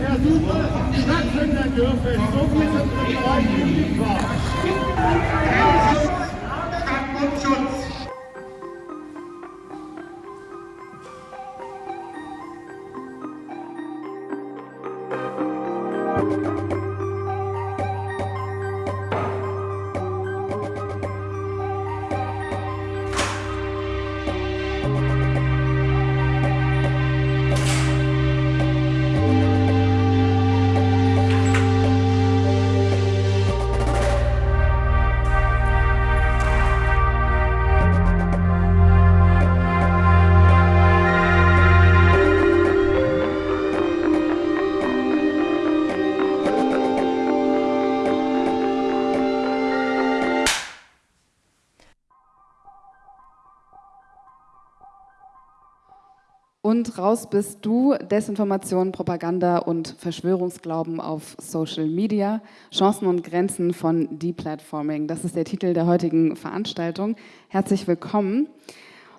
Versuche stattfinden dürfen. So viel sind wir euch Stadtmundschutz. Raus bist du, Desinformation, Propaganda und Verschwörungsglauben auf Social Media, Chancen und Grenzen von Deplatforming. Das ist der Titel der heutigen Veranstaltung. Herzlich willkommen.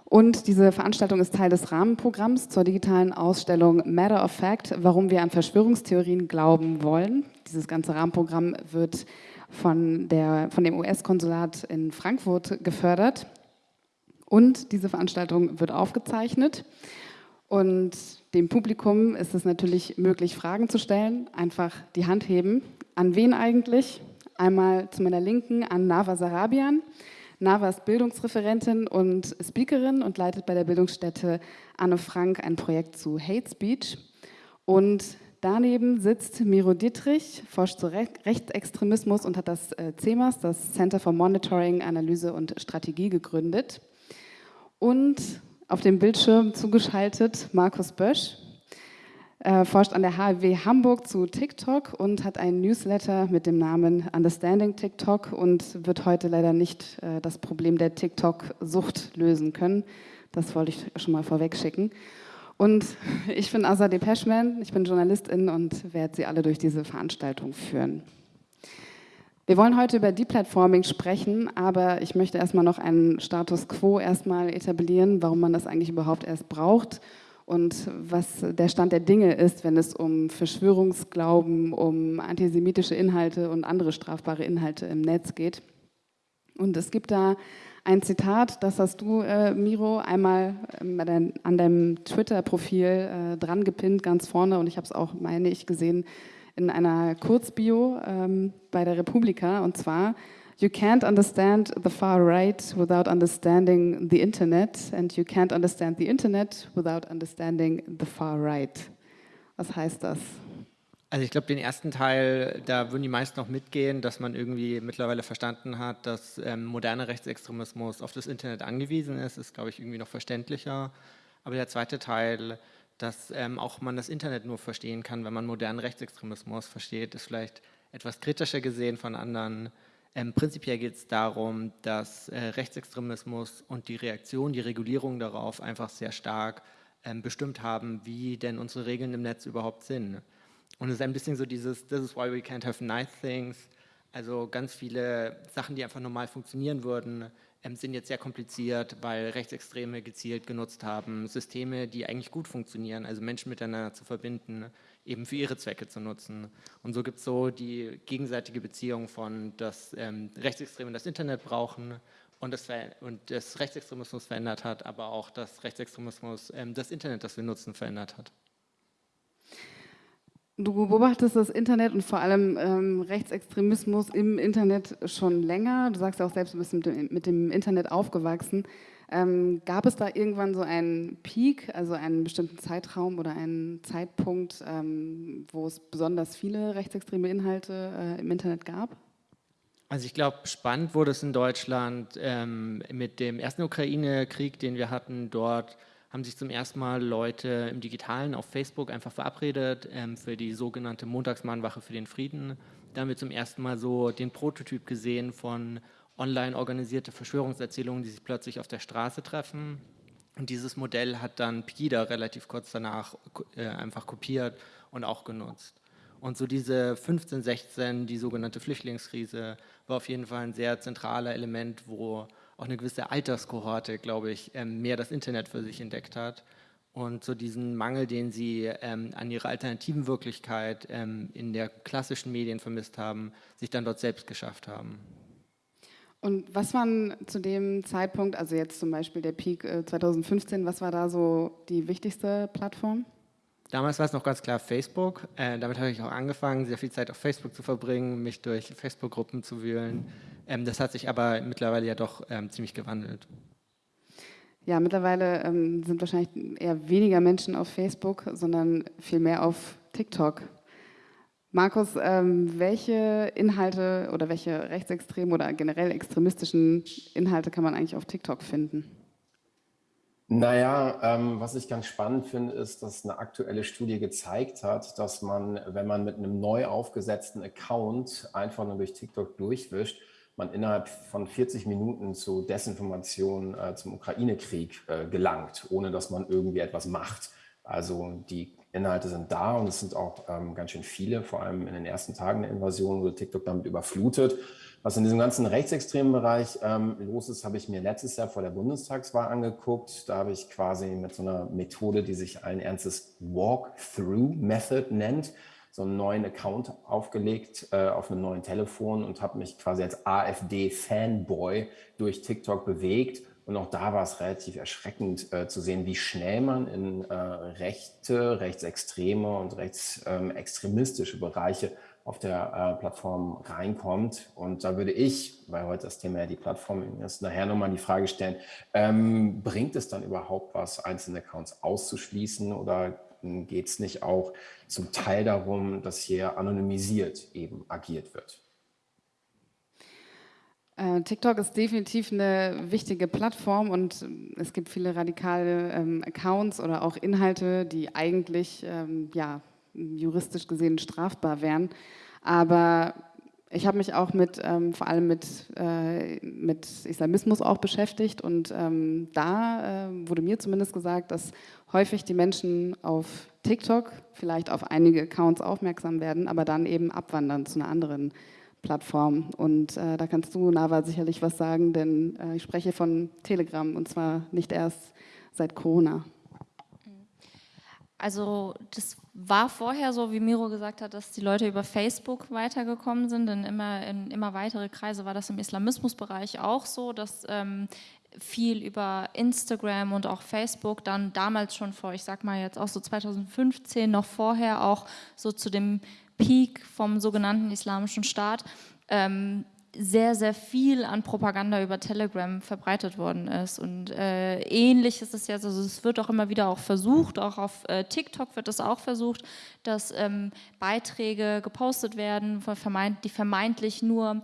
Und diese Veranstaltung ist Teil des Rahmenprogramms zur digitalen Ausstellung Matter of Fact, warum wir an Verschwörungstheorien glauben wollen. Dieses ganze Rahmenprogramm wird von, der, von dem US-Konsulat in Frankfurt gefördert. Und diese Veranstaltung wird aufgezeichnet. Und dem Publikum ist es natürlich möglich, Fragen zu stellen. Einfach die Hand heben. An wen eigentlich? Einmal zu meiner Linken an Nava Sarabian. Nava ist Bildungsreferentin und Speakerin und leitet bei der Bildungsstätte Anne Frank ein Projekt zu Hate Speech. Und daneben sitzt Miro Dietrich, forscht zu Rechtsextremismus und hat das äh, CEMAS, das Center for Monitoring, Analyse und Strategie, gegründet. Und auf dem Bildschirm zugeschaltet Markus Bösch, er forscht an der HW Hamburg zu TikTok und hat einen Newsletter mit dem Namen Understanding TikTok und wird heute leider nicht äh, das Problem der TikTok-Sucht lösen können. Das wollte ich schon mal vorweg schicken. Und ich bin Asa Depeschman, ich bin Journalistin und werde Sie alle durch diese Veranstaltung führen. Wir wollen heute über Deplatforming sprechen, aber ich möchte erstmal noch einen Status quo erstmal etablieren, warum man das eigentlich überhaupt erst braucht und was der Stand der Dinge ist, wenn es um Verschwörungsglauben, um antisemitische Inhalte und andere strafbare Inhalte im Netz geht. Und es gibt da ein Zitat, das hast du, äh, Miro, einmal äh, an deinem Twitter-Profil äh, dran gepinnt, ganz vorne, und ich habe es auch, meine ich, gesehen, in einer Kurzbio ähm, bei der Republika und zwar You can't understand the far right without understanding the Internet and you can't understand the Internet without understanding the far right. Was heißt das? Also ich glaube, den ersten Teil, da würden die meisten noch mitgehen, dass man irgendwie mittlerweile verstanden hat, dass ähm, moderner Rechtsextremismus auf das Internet angewiesen ist, ist, glaube ich, irgendwie noch verständlicher. Aber der zweite Teil, dass ähm, auch man das Internet nur verstehen kann, wenn man modernen Rechtsextremismus versteht, ist vielleicht etwas kritischer gesehen von anderen. Ähm, prinzipiell geht es darum, dass äh, Rechtsextremismus und die Reaktion, die Regulierung darauf einfach sehr stark ähm, bestimmt haben, wie denn unsere Regeln im Netz überhaupt sind. Und es ist ein bisschen so dieses, this is why we can't have nice things, also ganz viele Sachen, die einfach normal funktionieren würden, sind jetzt sehr kompliziert, weil Rechtsextreme gezielt genutzt haben, Systeme, die eigentlich gut funktionieren, also Menschen miteinander zu verbinden, eben für ihre Zwecke zu nutzen. Und so gibt es so die gegenseitige Beziehung von, dass ähm, Rechtsextreme das Internet brauchen und das, und das Rechtsextremismus verändert hat, aber auch dass Rechtsextremismus ähm, das Internet, das wir nutzen, verändert hat. Du beobachtest das Internet und vor allem ähm, Rechtsextremismus im Internet schon länger. Du sagst ja auch selbst, du bist mit dem, mit dem Internet aufgewachsen. Ähm, gab es da irgendwann so einen Peak, also einen bestimmten Zeitraum oder einen Zeitpunkt, ähm, wo es besonders viele rechtsextreme Inhalte äh, im Internet gab? Also ich glaube, spannend wurde es in Deutschland ähm, mit dem ersten Ukraine-Krieg, den wir hatten. Dort haben sich zum ersten Mal Leute im Digitalen auf Facebook einfach verabredet ähm, für die sogenannte Montagsmahnwache für den Frieden. Da haben wir zum ersten Mal so den Prototyp gesehen von online organisierte Verschwörungserzählungen, die sich plötzlich auf der Straße treffen. Und dieses Modell hat dann Pegida relativ kurz danach äh, einfach kopiert und auch genutzt. Und so diese 15, 16, die sogenannte Flüchtlingskrise, war auf jeden Fall ein sehr zentraler Element, wo auch eine gewisse Alterskohorte, glaube ich, ähm, mehr das Internet für sich entdeckt hat. und so diesen Mangel, den sie ähm, an ihrer alternativen Wirklichkeit ähm, in der klassischen Medien vermisst haben, sich dann dort selbst geschafft haben. Und was waren zu dem Zeitpunkt, also jetzt zum Beispiel der Peak äh, 2015, was war da so die wichtigste Plattform? Damals war es noch ganz klar Facebook. Äh, damit habe ich auch angefangen, sehr viel Zeit auf Facebook zu verbringen, mich durch Facebook-Gruppen zu wühlen. Ähm, das hat sich aber mittlerweile ja doch ähm, ziemlich gewandelt. Ja, mittlerweile ähm, sind wahrscheinlich eher weniger Menschen auf Facebook, sondern viel mehr auf TikTok. Markus, ähm, welche Inhalte oder welche rechtsextremen oder generell extremistischen Inhalte kann man eigentlich auf TikTok finden? Naja, ähm, was ich ganz spannend finde, ist, dass eine aktuelle Studie gezeigt hat, dass man, wenn man mit einem neu aufgesetzten Account einfach nur durch TikTok durchwischt, man innerhalb von 40 Minuten zu Desinformation äh, zum Ukraine-Krieg äh, gelangt, ohne dass man irgendwie etwas macht. Also die Inhalte sind da und es sind auch ähm, ganz schön viele, vor allem in den ersten Tagen der Invasion wurde TikTok damit überflutet. Was in diesem ganzen rechtsextremen Bereich ähm, los ist, habe ich mir letztes Jahr vor der Bundestagswahl angeguckt. Da habe ich quasi mit so einer Methode, die sich allen Ernstes Walk-Through-Method nennt, so einen neuen Account aufgelegt äh, auf einem neuen Telefon und habe mich quasi als AfD-Fanboy durch TikTok bewegt. Und auch da war es relativ erschreckend äh, zu sehen, wie schnell man in äh, rechte, rechtsextreme und rechtsextremistische Bereiche auf der äh, Plattform reinkommt. Und da würde ich, weil heute das Thema ja die Plattform ist, nachher nochmal die Frage stellen, ähm, bringt es dann überhaupt was, einzelne Accounts auszuschließen oder geht es nicht auch zum Teil darum, dass hier anonymisiert eben agiert wird? Äh, TikTok ist definitiv eine wichtige Plattform und es gibt viele radikale ähm, Accounts oder auch Inhalte, die eigentlich ähm, ja, juristisch gesehen strafbar wären. Aber ich habe mich auch mit, ähm, vor allem mit, äh, mit Islamismus auch beschäftigt und ähm, da äh, wurde mir zumindest gesagt, dass häufig die Menschen auf TikTok vielleicht auf einige Accounts aufmerksam werden, aber dann eben abwandern zu einer anderen Plattform. Und äh, da kannst du, Nava, sicherlich was sagen, denn äh, ich spreche von Telegram und zwar nicht erst seit Corona. Also das war vorher so, wie Miro gesagt hat, dass die Leute über Facebook weitergekommen sind. In immer, in immer weitere Kreise war das im Islamismusbereich auch so, dass ähm, viel über Instagram und auch Facebook dann damals schon vor, ich sag mal jetzt auch so 2015, noch vorher auch so zu dem Peak vom sogenannten Islamischen Staat, ähm, sehr, sehr viel an Propaganda über Telegram verbreitet worden ist. Und äh, ähnlich ist es jetzt, also es wird auch immer wieder auch versucht, auch auf äh, TikTok wird es auch versucht, dass ähm, Beiträge gepostet werden, die vermeintlich nur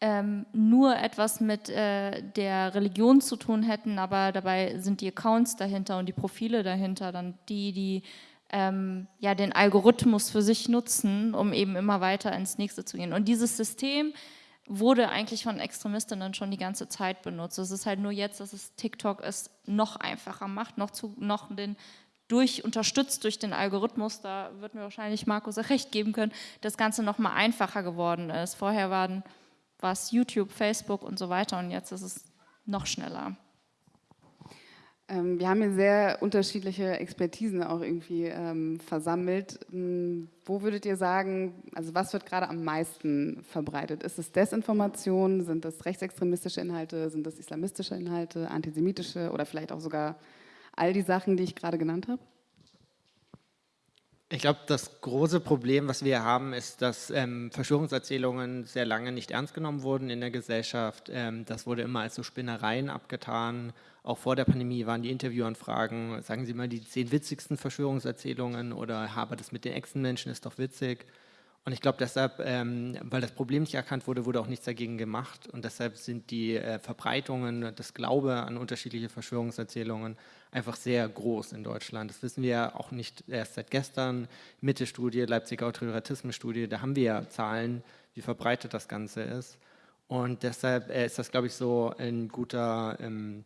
ähm, nur etwas mit äh, der Religion zu tun hätten, aber dabei sind die Accounts dahinter und die Profile dahinter dann die, die ähm, ja, den Algorithmus für sich nutzen, um eben immer weiter ins nächste zu gehen. Und dieses System wurde eigentlich von Extremistinnen schon die ganze Zeit benutzt. Es ist halt nur jetzt, dass es TikTok es noch einfacher macht, noch, zu, noch den durch, unterstützt durch den Algorithmus, da wird mir wahrscheinlich Markus recht geben können, das Ganze noch mal einfacher geworden ist. Vorher waren, war es YouTube, Facebook und so weiter und jetzt ist es noch schneller. Ähm, wir haben hier sehr unterschiedliche Expertisen auch irgendwie ähm, versammelt. Hm, wo würdet ihr sagen, also was wird gerade am meisten verbreitet? Ist es Desinformation? Sind das rechtsextremistische Inhalte? Sind das islamistische Inhalte, antisemitische oder vielleicht auch sogar all die Sachen, die ich gerade genannt habe? Ich glaube, das große Problem, was wir haben, ist, dass ähm, Verschwörungserzählungen sehr lange nicht ernst genommen wurden in der Gesellschaft. Ähm, das wurde immer als so Spinnereien abgetan. Auch vor der Pandemie waren die Interviewanfragen, sagen Sie mal die zehn witzigsten Verschwörungserzählungen oder habe das mit den Echsenmenschen ist doch witzig. Und ich glaube deshalb, ähm, weil das Problem nicht erkannt wurde, wurde auch nichts dagegen gemacht. Und deshalb sind die äh, Verbreitungen, das Glaube an unterschiedliche Verschwörungserzählungen einfach sehr groß in Deutschland. Das wissen wir ja auch nicht erst seit gestern. Mitte-Studie, Leipziger Autoritarismus-Studie, da haben wir ja Zahlen, wie verbreitet das Ganze ist. Und deshalb äh, ist das, glaube ich, so ein guter, ähm,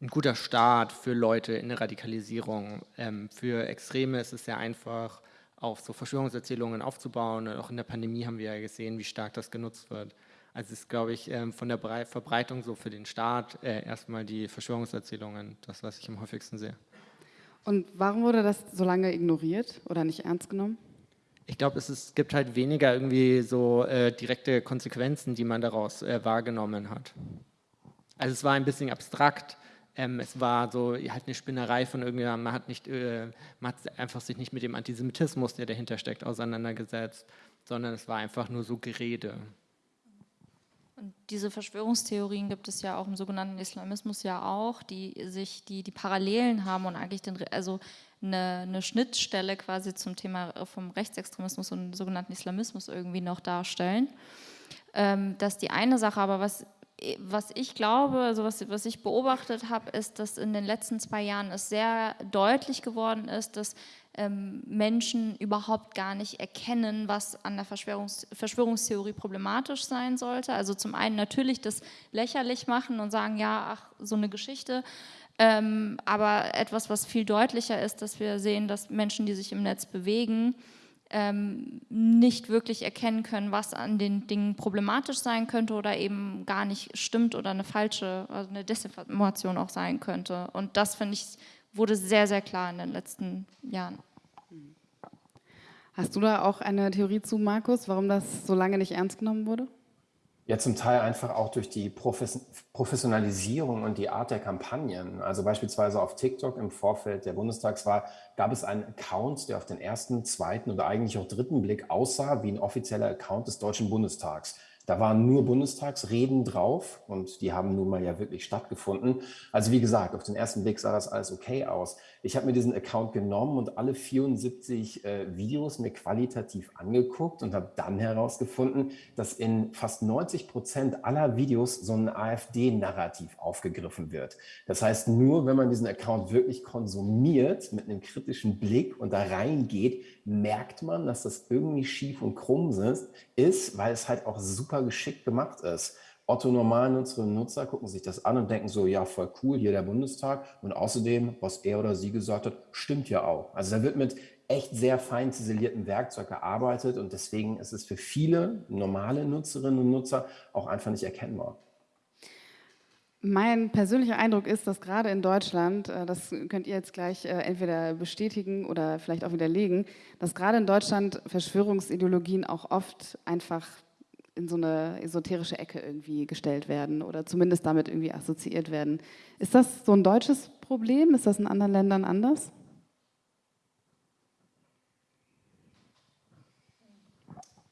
ein guter Start für Leute in der Radikalisierung. Ähm, für Extreme ist es sehr einfach, auf so Verschwörungserzählungen aufzubauen. Und auch in der Pandemie haben wir ja gesehen, wie stark das genutzt wird. Also ist, glaube ich, ähm, von der Verbreitung so für den Staat äh, erstmal die Verschwörungserzählungen, das, was ich am häufigsten sehe. Und warum wurde das so lange ignoriert oder nicht ernst genommen? Ich glaube, es, es, gibt halt weniger irgendwie so äh, direkte Konsequenzen, die man daraus äh, wahrgenommen hat. Also es war ein bisschen abstrakt. Ähm, es war so halt eine Spinnerei von irgendjemandem. Man hat, nicht, äh, man hat einfach sich nicht mit dem Antisemitismus, der dahinter steckt, auseinandergesetzt, sondern es war einfach nur so Gerede. Und diese Verschwörungstheorien gibt es ja auch im sogenannten Islamismus ja auch, die sich, die, die Parallelen haben und eigentlich den, also eine, eine Schnittstelle quasi zum Thema vom Rechtsextremismus und sogenannten Islamismus irgendwie noch darstellen. Ähm, das ist die eine Sache, aber was was ich glaube, also was, was ich beobachtet habe, ist, dass in den letzten zwei Jahren es sehr deutlich geworden ist, dass ähm, Menschen überhaupt gar nicht erkennen, was an der Verschwörungs Verschwörungstheorie problematisch sein sollte. Also zum einen natürlich das lächerlich machen und sagen, ja, ach, so eine Geschichte. Ähm, aber etwas, was viel deutlicher ist, dass wir sehen, dass Menschen, die sich im Netz bewegen, ähm, nicht wirklich erkennen können, was an den Dingen problematisch sein könnte oder eben gar nicht stimmt oder eine falsche, also eine Desinformation auch sein könnte. Und das, finde ich, wurde sehr, sehr klar in den letzten Jahren. Hast du da auch eine Theorie zu, Markus, warum das so lange nicht ernst genommen wurde? Ja, zum Teil einfach auch durch die Professionalisierung und die Art der Kampagnen. Also beispielsweise auf TikTok im Vorfeld der Bundestagswahl gab es einen Account, der auf den ersten, zweiten oder eigentlich auch dritten Blick aussah wie ein offizieller Account des Deutschen Bundestags. Da waren nur Bundestagsreden drauf und die haben nun mal ja wirklich stattgefunden. Also wie gesagt, auf den ersten Blick sah das alles okay aus. Ich habe mir diesen Account genommen und alle 74 äh, Videos mir qualitativ angeguckt und habe dann herausgefunden, dass in fast 90 Prozent aller Videos so ein AfD-Narrativ aufgegriffen wird. Das heißt, nur wenn man diesen Account wirklich konsumiert mit einem kritischen Blick und da reingeht, merkt man, dass das irgendwie schief und krumm ist, weil es halt auch super geschickt gemacht ist. Otto Normalnutzerinnen und Nutzer gucken sich das an und denken so, ja, voll cool, hier der Bundestag. Und außerdem, was er oder sie gesagt hat, stimmt ja auch. Also da wird mit echt sehr fein ziselierten Werkzeug gearbeitet und deswegen ist es für viele normale Nutzerinnen und Nutzer auch einfach nicht erkennbar. Mein persönlicher Eindruck ist, dass gerade in Deutschland, äh, das könnt ihr jetzt gleich äh, entweder bestätigen oder vielleicht auch widerlegen, dass gerade in Deutschland Verschwörungsideologien auch oft einfach in so eine esoterische Ecke irgendwie gestellt werden oder zumindest damit irgendwie assoziiert werden. Ist das so ein deutsches Problem? Ist das in anderen Ländern anders?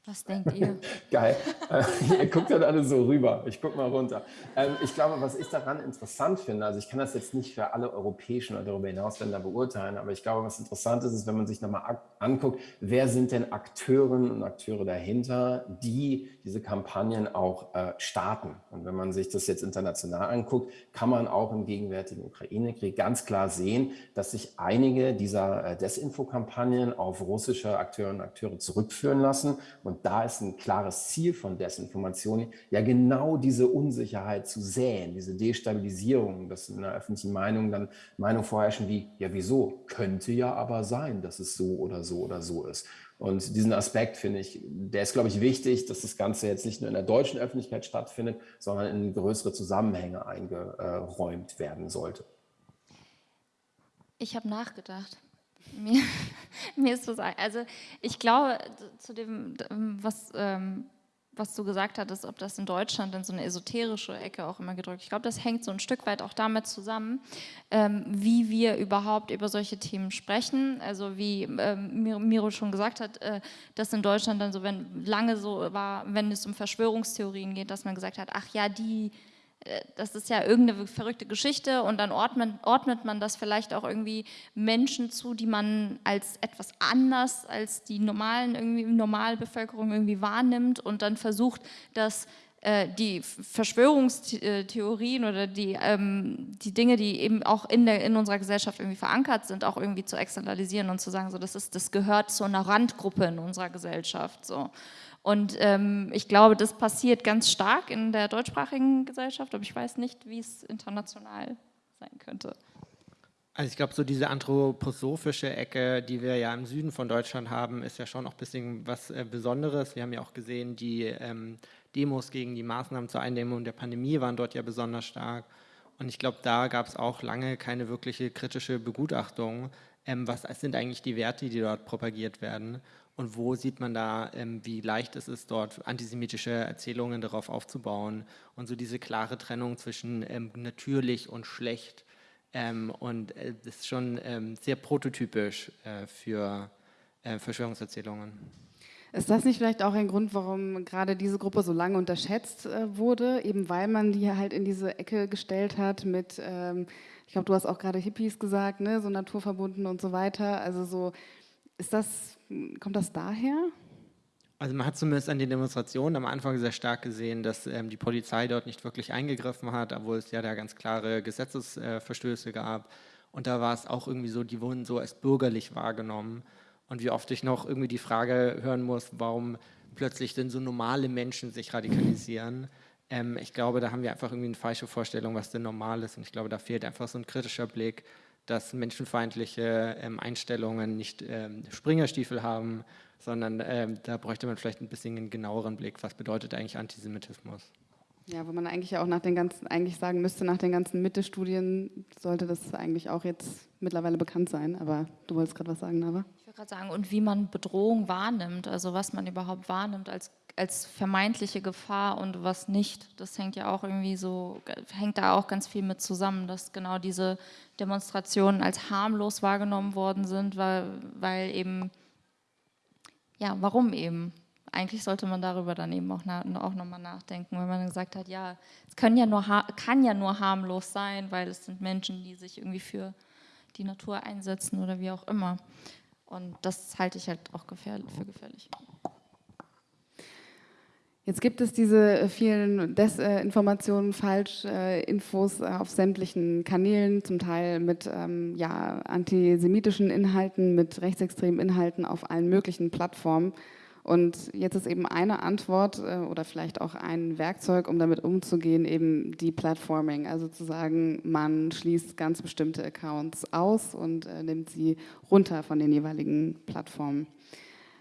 Was denkt ihr? Geil. Äh, ihr guckt dann alle so rüber. Ich gucke mal runter. Ähm, ich glaube, was ich daran interessant finde, also ich kann das jetzt nicht für alle europäischen oder darüber hinaus Länder beurteilen, aber ich glaube, was interessant ist, ist, wenn man sich nochmal anguckt, wer sind denn Akteurinnen und Akteure dahinter, die diese Kampagnen auch äh, starten. Und wenn man sich das jetzt international anguckt, kann man auch im gegenwärtigen Ukraine-Krieg ganz klar sehen, dass sich einige dieser äh, Desinfo-Kampagnen auf russische Akteurinnen und Akteure zurückführen lassen und da ist ein klares Ziel von Desinformation, ja genau diese Unsicherheit zu säen, diese Destabilisierung, dass in der öffentlichen Meinung dann Meinungen vorherrschen wie, ja wieso, könnte ja aber sein, dass es so oder so oder so ist. Und diesen Aspekt finde ich, der ist, glaube ich, wichtig, dass das Ganze jetzt nicht nur in der deutschen Öffentlichkeit stattfindet, sondern in größere Zusammenhänge eingeräumt werden sollte. Ich habe nachgedacht. Mir, mir ist was, also ich glaube, zu dem, was, ähm, was du gesagt hattest, ob das in Deutschland in so eine esoterische Ecke auch immer gedrückt. Ich glaube, das hängt so ein Stück weit auch damit zusammen, ähm, wie wir überhaupt über solche Themen sprechen. Also wie ähm, Miro schon gesagt hat, äh, dass in Deutschland dann so, wenn lange so war, wenn es um Verschwörungstheorien geht, dass man gesagt hat, ach ja, die das ist ja irgendeine verrückte Geschichte und dann ordnet, ordnet, man das vielleicht auch irgendwie Menschen zu, die man als etwas anders als die normalen irgendwie Normalbevölkerung irgendwie wahrnimmt und dann versucht, dass äh, die Verschwörungstheorien oder die, ähm, die Dinge, die eben auch in, der, in unserer Gesellschaft irgendwie verankert sind, auch irgendwie zu externalisieren und zu sagen, so das ist, das gehört zu einer Randgruppe in unserer Gesellschaft. So. Und ähm, ich glaube, das passiert ganz stark in der deutschsprachigen Gesellschaft, aber ich weiß nicht, wie es international sein könnte. Also ich glaube, so diese anthroposophische Ecke, die wir ja im Süden von Deutschland haben, ist ja schon auch ein bisschen was äh, Besonderes. Wir haben ja auch gesehen, die ähm, Demos gegen die Maßnahmen zur Eindämmung der Pandemie waren dort ja besonders stark. Und ich glaube, da gab es auch lange keine wirkliche kritische Begutachtung. Ähm, was sind eigentlich die Werte, die dort propagiert werden? Und wo sieht man da, ähm, wie leicht es ist, dort antisemitische Erzählungen darauf aufzubauen? Und so diese klare Trennung zwischen ähm, natürlich und schlecht. Ähm, und äh, das ist schon sehr prototypisch äh, für äh, Verschwörungserzählungen. Ist das nicht vielleicht auch ein Grund, warum gerade diese Gruppe so lange unterschätzt wurde, eben weil man die halt in diese Ecke gestellt hat mit, ich glaube, du hast auch gerade Hippies gesagt, ne, so naturverbunden und so weiter. Also so, ist das, kommt das daher? Also man hat zumindest an den Demonstrationen am Anfang sehr stark gesehen, dass ähm, die Polizei dort nicht wirklich eingegriffen hat, obwohl es ja da ganz klare Gesetzesverstöße äh, gab. Und da war es auch irgendwie so, die wurden so als bürgerlich wahrgenommen. Und wie oft ich noch irgendwie die Frage hören muss, warum plötzlich denn so normale Menschen sich radikalisieren. Ähm, ich glaube, da haben wir einfach irgendwie eine falsche Vorstellung, was denn normal ist. Und ich glaube, da fehlt einfach so ein kritischer Blick, dass menschenfeindliche ähm, Einstellungen nicht ähm, Springerstiefel haben, sondern ähm, da bräuchte man vielleicht ein bisschen einen genaueren Blick. Was bedeutet eigentlich Antisemitismus? Ja, wo man eigentlich auch nach den ganzen, eigentlich sagen müsste, nach den ganzen Mitte-Studien sollte das eigentlich auch jetzt mittlerweile bekannt sein. Aber du wolltest gerade was sagen, Nava? Ich wollte gerade sagen, und wie man Bedrohung wahrnimmt, also was man überhaupt wahrnimmt als, als vermeintliche Gefahr und was nicht. Das hängt ja auch irgendwie so, hängt da auch ganz viel mit zusammen, dass genau diese Demonstrationen als harmlos wahrgenommen worden sind, weil, weil eben, ja, warum eben? eigentlich sollte man darüber dann eben auch, auch nochmal nachdenken, wenn man gesagt hat, ja, es können ja nur, kann ja nur harmlos sein, weil es sind Menschen, die sich irgendwie für die Natur einsetzen oder wie auch immer. Und das halte ich halt auch gefährlich, für gefährlich. Jetzt gibt es diese vielen Desinformationen, Falschinfos auf sämtlichen Kanälen, zum Teil mit ähm, ja, antisemitischen Inhalten, mit rechtsextremen Inhalten auf allen möglichen Plattformen. Und jetzt ist eben eine Antwort äh, oder vielleicht auch ein Werkzeug, um damit umzugehen, eben die Platforming. Also zu sagen, man schließt ganz bestimmte Accounts aus und äh, nimmt sie runter von den jeweiligen Plattformen.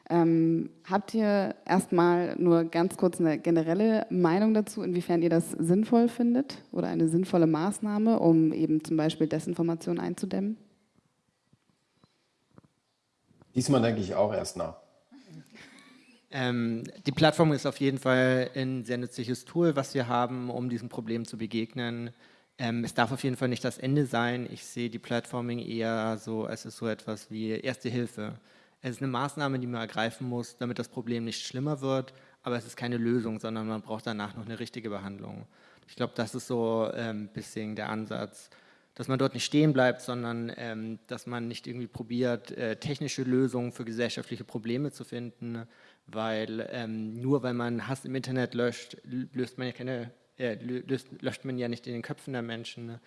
Ähm, habt ihr erstmal nur ganz kurz eine generelle Meinung dazu, inwiefern ihr das sinnvoll findet oder eine sinnvolle Maßnahme, um eben zum Beispiel Desinformation einzudämmen? Diesmal denke ich auch erst nach. Ähm, die Plattform ist auf jeden Fall ein sehr nützliches Tool, was wir haben, um diesem Problem zu begegnen. Ähm, es darf auf jeden Fall nicht das Ende sein. Ich sehe die Platforming eher so, als ist so etwas wie Erste Hilfe. Es ist eine Maßnahme, die man ergreifen muss, damit das Problem nicht schlimmer wird, aber es ist keine Lösung, sondern man braucht danach noch eine richtige Behandlung. Ich glaube, das ist so ein ähm, bisschen der Ansatz dass man dort nicht stehen bleibt, sondern ähm, dass man nicht irgendwie probiert, äh, technische Lösungen für gesellschaftliche Probleme zu finden, weil ähm, nur weil man Hass im Internet löscht, löst man ja keine, äh, löst, löscht man ja nicht in den Köpfen der Menschen.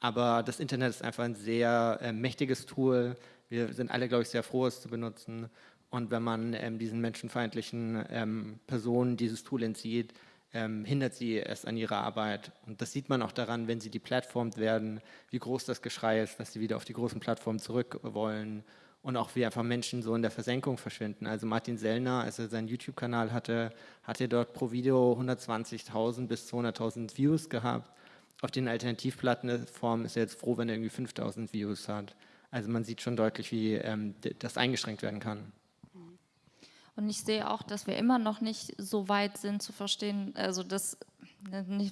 Aber das Internet ist einfach ein sehr äh, mächtiges Tool. Wir sind alle, glaube ich, sehr froh, es zu benutzen. Und wenn man ähm, diesen menschenfeindlichen ähm, Personen dieses Tool entzieht, ähm, hindert sie es an ihrer Arbeit. Und das sieht man auch daran, wenn sie deplatformt werden, wie groß das Geschrei ist, dass sie wieder auf die großen Plattformen zurück wollen und auch wie einfach Menschen so in der Versenkung verschwinden. Also Martin Sellner, als er seinen YouTube-Kanal hatte, hat er dort pro Video 120.000 bis 200.000 Views gehabt. Auf den Alternativplattformen ist er jetzt froh, wenn er irgendwie 5.000 Views hat. Also man sieht schon deutlich, wie ähm, das eingeschränkt werden kann. Und ich sehe auch, dass wir immer noch nicht so weit sind zu verstehen, also das nicht,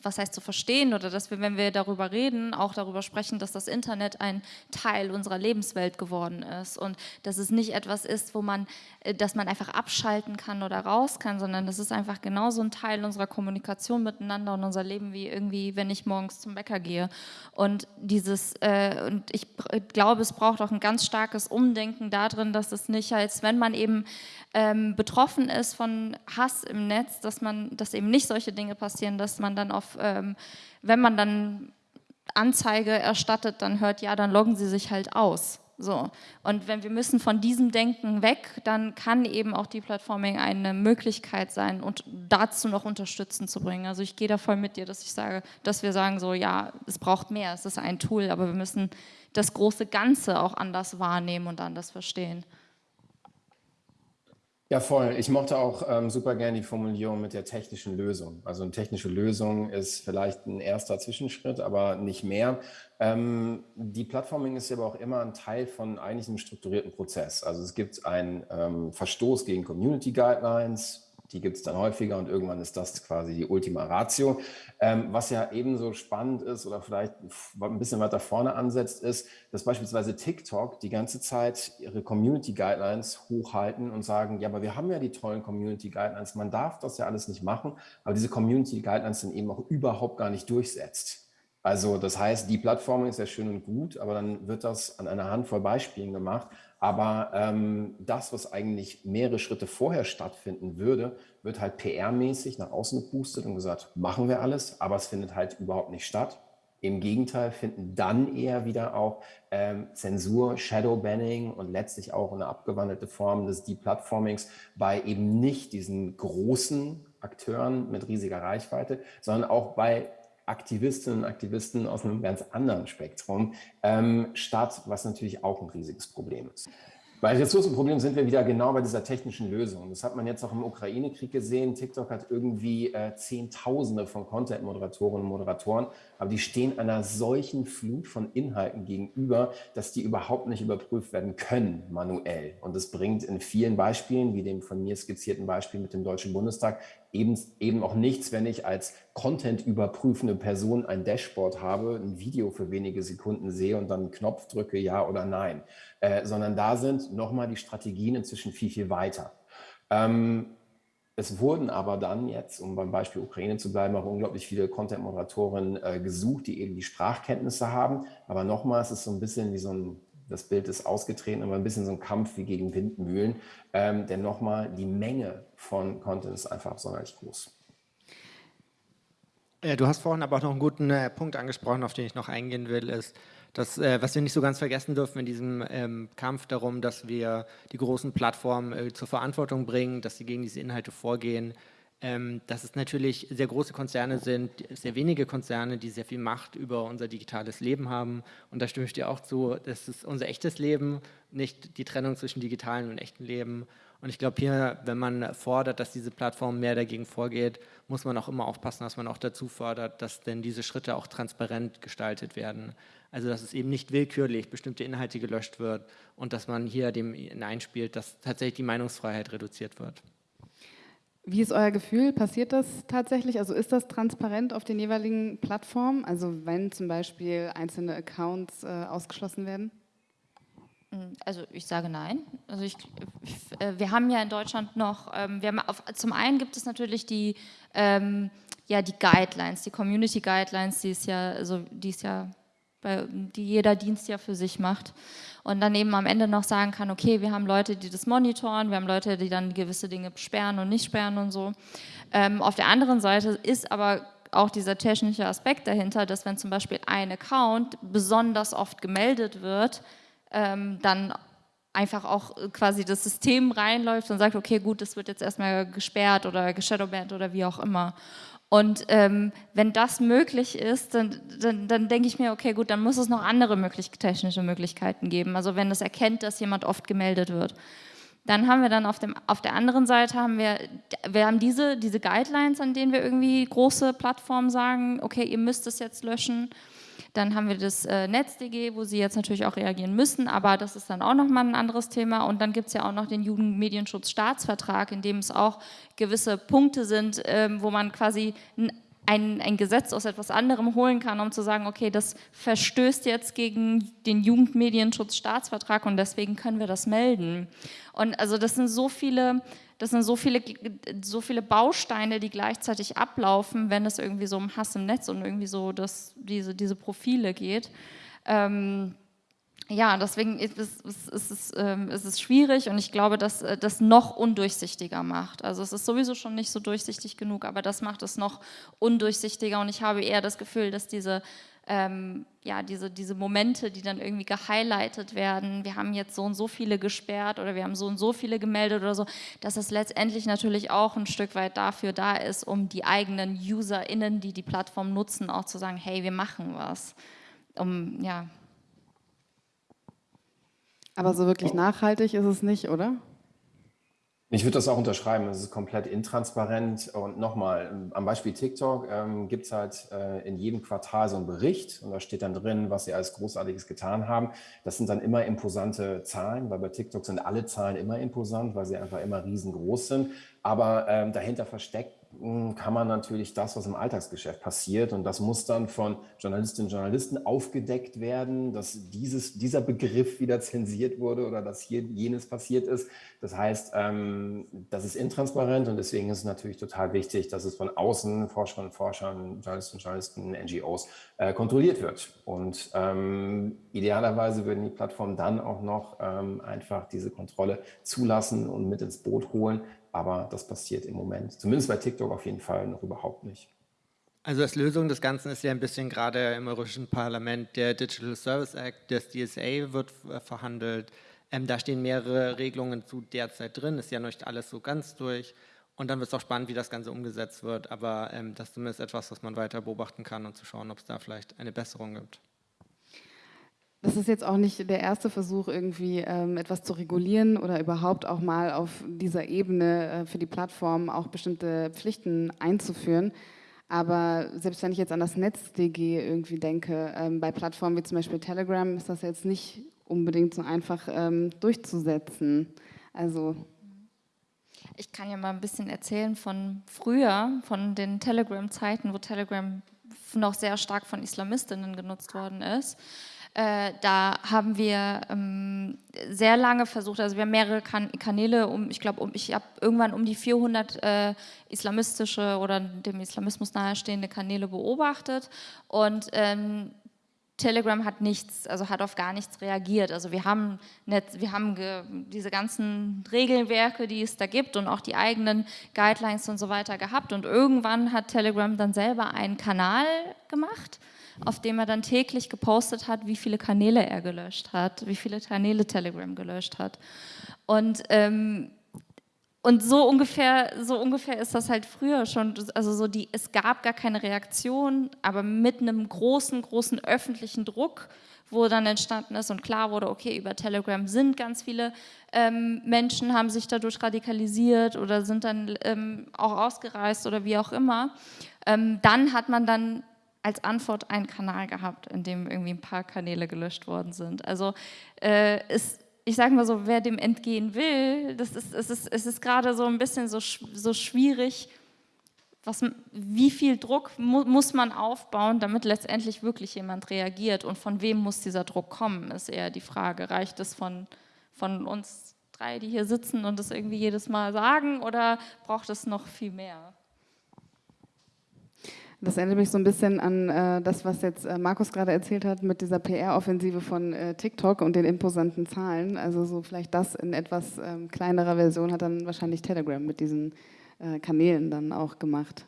was heißt zu verstehen oder dass wir, wenn wir darüber reden, auch darüber sprechen, dass das Internet ein Teil unserer Lebenswelt geworden ist und dass es nicht etwas ist, wo man, äh, dass man einfach abschalten kann oder raus kann, sondern das ist einfach genauso ein Teil unserer Kommunikation miteinander und unser Leben wie irgendwie, wenn ich morgens zum Bäcker gehe. Und dieses, äh, und ich glaube, es braucht auch ein ganz starkes Umdenken darin, dass es nicht als, wenn man eben ähm, betroffen ist von Hass im Netz, dass man, dass eben nicht solche Dinge passieren, dass man dann auf, ähm, wenn man dann Anzeige erstattet, dann hört, ja, dann loggen sie sich halt aus. So. Und wenn wir müssen von diesem Denken weg, dann kann eben auch die Platforming eine Möglichkeit sein und dazu noch Unterstützen zu bringen. Also ich gehe da voll mit dir, dass ich sage, dass wir sagen so, ja, es braucht mehr, es ist ein Tool, aber wir müssen das große Ganze auch anders wahrnehmen und anders verstehen. Ja, voll. Ich mochte auch ähm, super gerne die Formulierung mit der technischen Lösung. Also eine technische Lösung ist vielleicht ein erster Zwischenschritt, aber nicht mehr. Ähm, die Plattforming ist aber auch immer ein Teil von eigentlich einem strukturierten Prozess. Also es gibt einen ähm, Verstoß gegen Community Guidelines, die gibt es dann häufiger und irgendwann ist das quasi die Ultima Ratio. Ähm, was ja ebenso spannend ist oder vielleicht ein bisschen weiter vorne ansetzt, ist, dass beispielsweise TikTok die ganze Zeit ihre Community Guidelines hochhalten und sagen, ja, aber wir haben ja die tollen Community Guidelines, man darf das ja alles nicht machen, aber diese Community Guidelines sind eben auch überhaupt gar nicht durchsetzt. Also das heißt, die Plattform ist ja schön und gut, aber dann wird das an einer Handvoll Beispielen gemacht. Aber ähm, das, was eigentlich mehrere Schritte vorher stattfinden würde, wird halt PR-mäßig nach außen gepustet und gesagt, machen wir alles, aber es findet halt überhaupt nicht statt. Im Gegenteil finden dann eher wieder auch ähm, Zensur, Shadowbanning und letztlich auch eine abgewandelte Form des Deplatformings bei eben nicht diesen großen Akteuren mit riesiger Reichweite, sondern auch bei Aktivistinnen und Aktivisten aus einem ganz anderen Spektrum ähm, statt, was natürlich auch ein riesiges Problem ist. Bei Ressourcenproblemen sind wir wieder genau bei dieser technischen Lösung. Das hat man jetzt auch im Ukraine-Krieg gesehen. TikTok hat irgendwie äh, Zehntausende von Content-Moderatorinnen und Moderatoren, aber die stehen einer solchen Flut von Inhalten gegenüber, dass die überhaupt nicht überprüft werden können manuell. Und das bringt in vielen Beispielen, wie dem von mir skizzierten Beispiel mit dem Deutschen Bundestag, eben, eben auch nichts, wenn ich als Content überprüfende Person ein Dashboard habe, ein Video für wenige Sekunden sehe und dann einen Knopf drücke, ja oder nein, äh, sondern da sind nochmal die Strategien inzwischen viel, viel weiter. Ähm, es wurden aber dann jetzt, um beim Beispiel Ukraine zu bleiben, auch unglaublich viele Content-Moderatoren äh, gesucht, die eben die Sprachkenntnisse haben. Aber nochmal, es ist so ein bisschen wie so ein das Bild ist ausgetreten, aber ein bisschen so ein Kampf wie gegen Windmühlen. Ähm, denn nochmal, die Menge von Content ist einfach sonderlich groß. Äh, du hast vorhin aber auch noch einen guten äh, Punkt angesprochen, auf den ich noch eingehen will, ist, dass, äh, was wir nicht so ganz vergessen dürfen in diesem ähm, Kampf darum, dass wir die großen Plattformen zur Verantwortung bringen, dass sie gegen diese Inhalte vorgehen, ähm, dass es natürlich sehr große Konzerne sind, sehr wenige Konzerne, die sehr viel Macht über unser digitales Leben haben. Und da stimme ich dir auch zu, das ist unser echtes Leben, nicht die Trennung zwischen digitalen und echten Leben. Und ich glaube hier, wenn man fordert, dass diese Plattform mehr dagegen vorgeht, muss man auch immer aufpassen, dass man auch dazu fordert, dass denn diese Schritte auch transparent gestaltet werden. Also dass es eben nicht willkürlich bestimmte Inhalte gelöscht wird und dass man hier dem hineinspielt, dass tatsächlich die Meinungsfreiheit reduziert wird. Wie ist euer Gefühl? Passiert das tatsächlich? Also ist das transparent auf den jeweiligen Plattformen? Also wenn zum Beispiel einzelne Accounts äh, ausgeschlossen werden? Hm, also ich sage nein. Also ich, äh, wir haben ja in Deutschland noch, ähm, wir haben auf, zum einen gibt es natürlich die, ähm, ja, die Guidelines, die Community Guidelines, die ist ja, also die ist ja die jeder Dienst ja für sich macht. Und dann eben am Ende noch sagen kann, okay, wir haben Leute, die das monitoren, wir haben Leute, die dann gewisse Dinge sperren und nicht sperren und so. Ähm, auf der anderen Seite ist aber auch dieser technische Aspekt dahinter, dass wenn zum Beispiel ein Account besonders oft gemeldet wird, ähm, dann einfach auch quasi das System reinläuft und sagt, okay, gut, das wird jetzt erstmal gesperrt oder geshadowbanned oder wie auch immer. Und ähm, wenn das möglich ist, dann, dann, dann, denke ich mir, okay, gut, dann muss es noch andere möglich technische Möglichkeiten geben. Also wenn es erkennt, dass jemand oft gemeldet wird. Dann haben wir dann auf, dem, auf der anderen Seite haben wir, wir haben diese, diese Guidelines, an denen wir irgendwie große Plattformen sagen, okay, ihr müsst es jetzt löschen. Dann haben wir das äh, NetzDG, wo sie jetzt natürlich auch reagieren müssen, aber das ist dann auch nochmal ein anderes Thema. Und dann gibt es ja auch noch den Jugendmedienschutzstaatsvertrag, in dem es auch gewisse Punkte sind, ähm, wo man quasi ein, ein, Gesetz aus etwas anderem holen kann, um zu sagen, okay, das verstößt jetzt gegen den Jugendmedienschutzstaatsvertrag und deswegen können wir das melden. Und also das sind so viele das sind so viele, so viele Bausteine, die gleichzeitig ablaufen, wenn es irgendwie so um Hass im Netz und irgendwie so das, diese, diese Profile geht. Ähm, ja, deswegen ist es, ist, es, ähm, ist es schwierig und ich glaube, dass äh, das noch undurchsichtiger macht. Also es ist sowieso schon nicht so durchsichtig genug, aber das macht es noch undurchsichtiger und ich habe eher das Gefühl, dass diese ähm, ja, diese, diese Momente, die dann irgendwie gehighlightet werden, wir haben jetzt so und so viele gesperrt oder wir haben so und so viele gemeldet oder so, dass es letztendlich natürlich auch ein Stück weit dafür da ist, um die eigenen UserInnen, die die Plattform nutzen, auch zu sagen, hey, wir machen was. Um, ja. Aber so wirklich nachhaltig ist es nicht, oder? Ich würde das auch unterschreiben. Es ist komplett intransparent. Und nochmal, am Beispiel TikTok ähm, gibt es halt äh, in jedem Quartal so einen Bericht und da steht dann drin, was sie alles Großartiges getan haben. Das sind dann immer imposante Zahlen, weil bei TikTok sind alle Zahlen immer imposant, weil sie einfach immer riesengroß sind. Aber ähm, dahinter versteckt kann man natürlich das, was im Alltagsgeschäft passiert, und das muss dann von Journalistinnen und Journalisten aufgedeckt werden, dass dieses, dieser Begriff wieder zensiert wurde oder dass hier jenes passiert ist. Das heißt, ähm, das ist intransparent und deswegen ist es natürlich total wichtig, dass es von außen, Forscherinnen und Forschern, Journalistinnen und Journalisten, NGOs äh, kontrolliert wird. Und ähm, idealerweise würden die Plattformen dann auch noch ähm, einfach diese Kontrolle zulassen und mit ins Boot holen, aber das passiert im Moment, zumindest bei TikTok auf jeden Fall noch überhaupt nicht. Also als Lösung des Ganzen ist ja ein bisschen gerade im Europäischen Parlament der Digital Service Act, das DSA wird äh, verhandelt. Ähm, da stehen mehrere Regelungen zu derzeit drin, ist ja noch nicht alles so ganz durch. Und dann wird es auch spannend, wie das Ganze umgesetzt wird. Aber ähm, das ist zumindest etwas, was man weiter beobachten kann und zu schauen, ob es da vielleicht eine Besserung gibt. Das ist jetzt auch nicht der erste Versuch, irgendwie ähm, etwas zu regulieren oder überhaupt auch mal auf dieser Ebene äh, für die Plattform auch bestimmte Pflichten einzuführen. Aber selbst wenn ich jetzt an das NetzDG irgendwie denke, ähm, bei Plattformen wie zum Beispiel Telegram ist das jetzt nicht unbedingt so einfach ähm, durchzusetzen. Also ich kann ja mal ein bisschen erzählen von früher, von den Telegram-Zeiten, wo Telegram noch sehr stark von Islamistinnen genutzt worden ist. Äh, da haben wir ähm, sehr lange versucht, also wir haben mehrere kan Kanäle, um, ich glaube, um, ich habe irgendwann um die 400 äh, islamistische oder dem Islamismus nahestehende Kanäle beobachtet und ähm, Telegram hat nichts, also hat auf gar nichts reagiert. Also wir haben, nicht, wir haben diese ganzen Regelwerke, die es da gibt und auch die eigenen Guidelines und so weiter gehabt. Und irgendwann hat Telegram dann selber einen Kanal gemacht auf dem er dann täglich gepostet hat, wie viele Kanäle er gelöscht hat, wie viele Kanäle Telegram gelöscht hat. Und, ähm, und so, ungefähr, so ungefähr ist das halt früher schon, also so die, es gab gar keine Reaktion, aber mit einem großen, großen öffentlichen Druck, wo dann entstanden ist und klar wurde, okay, über Telegram sind ganz viele ähm, Menschen, haben sich dadurch radikalisiert oder sind dann ähm, auch ausgereist oder wie auch immer. Ähm, dann hat man dann als Antwort einen Kanal gehabt, in dem irgendwie ein paar Kanäle gelöscht worden sind. Also äh, ist, ich sage mal so, wer dem entgehen will, das ist, es ist, es ist gerade so ein bisschen so, so schwierig, was, wie viel Druck mu muss man aufbauen, damit letztendlich wirklich jemand reagiert und von wem muss dieser Druck kommen, ist eher die Frage. Reicht es von, von uns drei, die hier sitzen und das irgendwie jedes Mal sagen oder braucht es noch viel mehr? Das erinnert mich so ein bisschen an äh, das, was jetzt äh, Markus gerade erzählt hat mit dieser PR-Offensive von äh, TikTok und den imposanten Zahlen. Also so vielleicht das in etwas ähm, kleinerer Version hat dann wahrscheinlich Telegram mit diesen äh, Kanälen dann auch gemacht.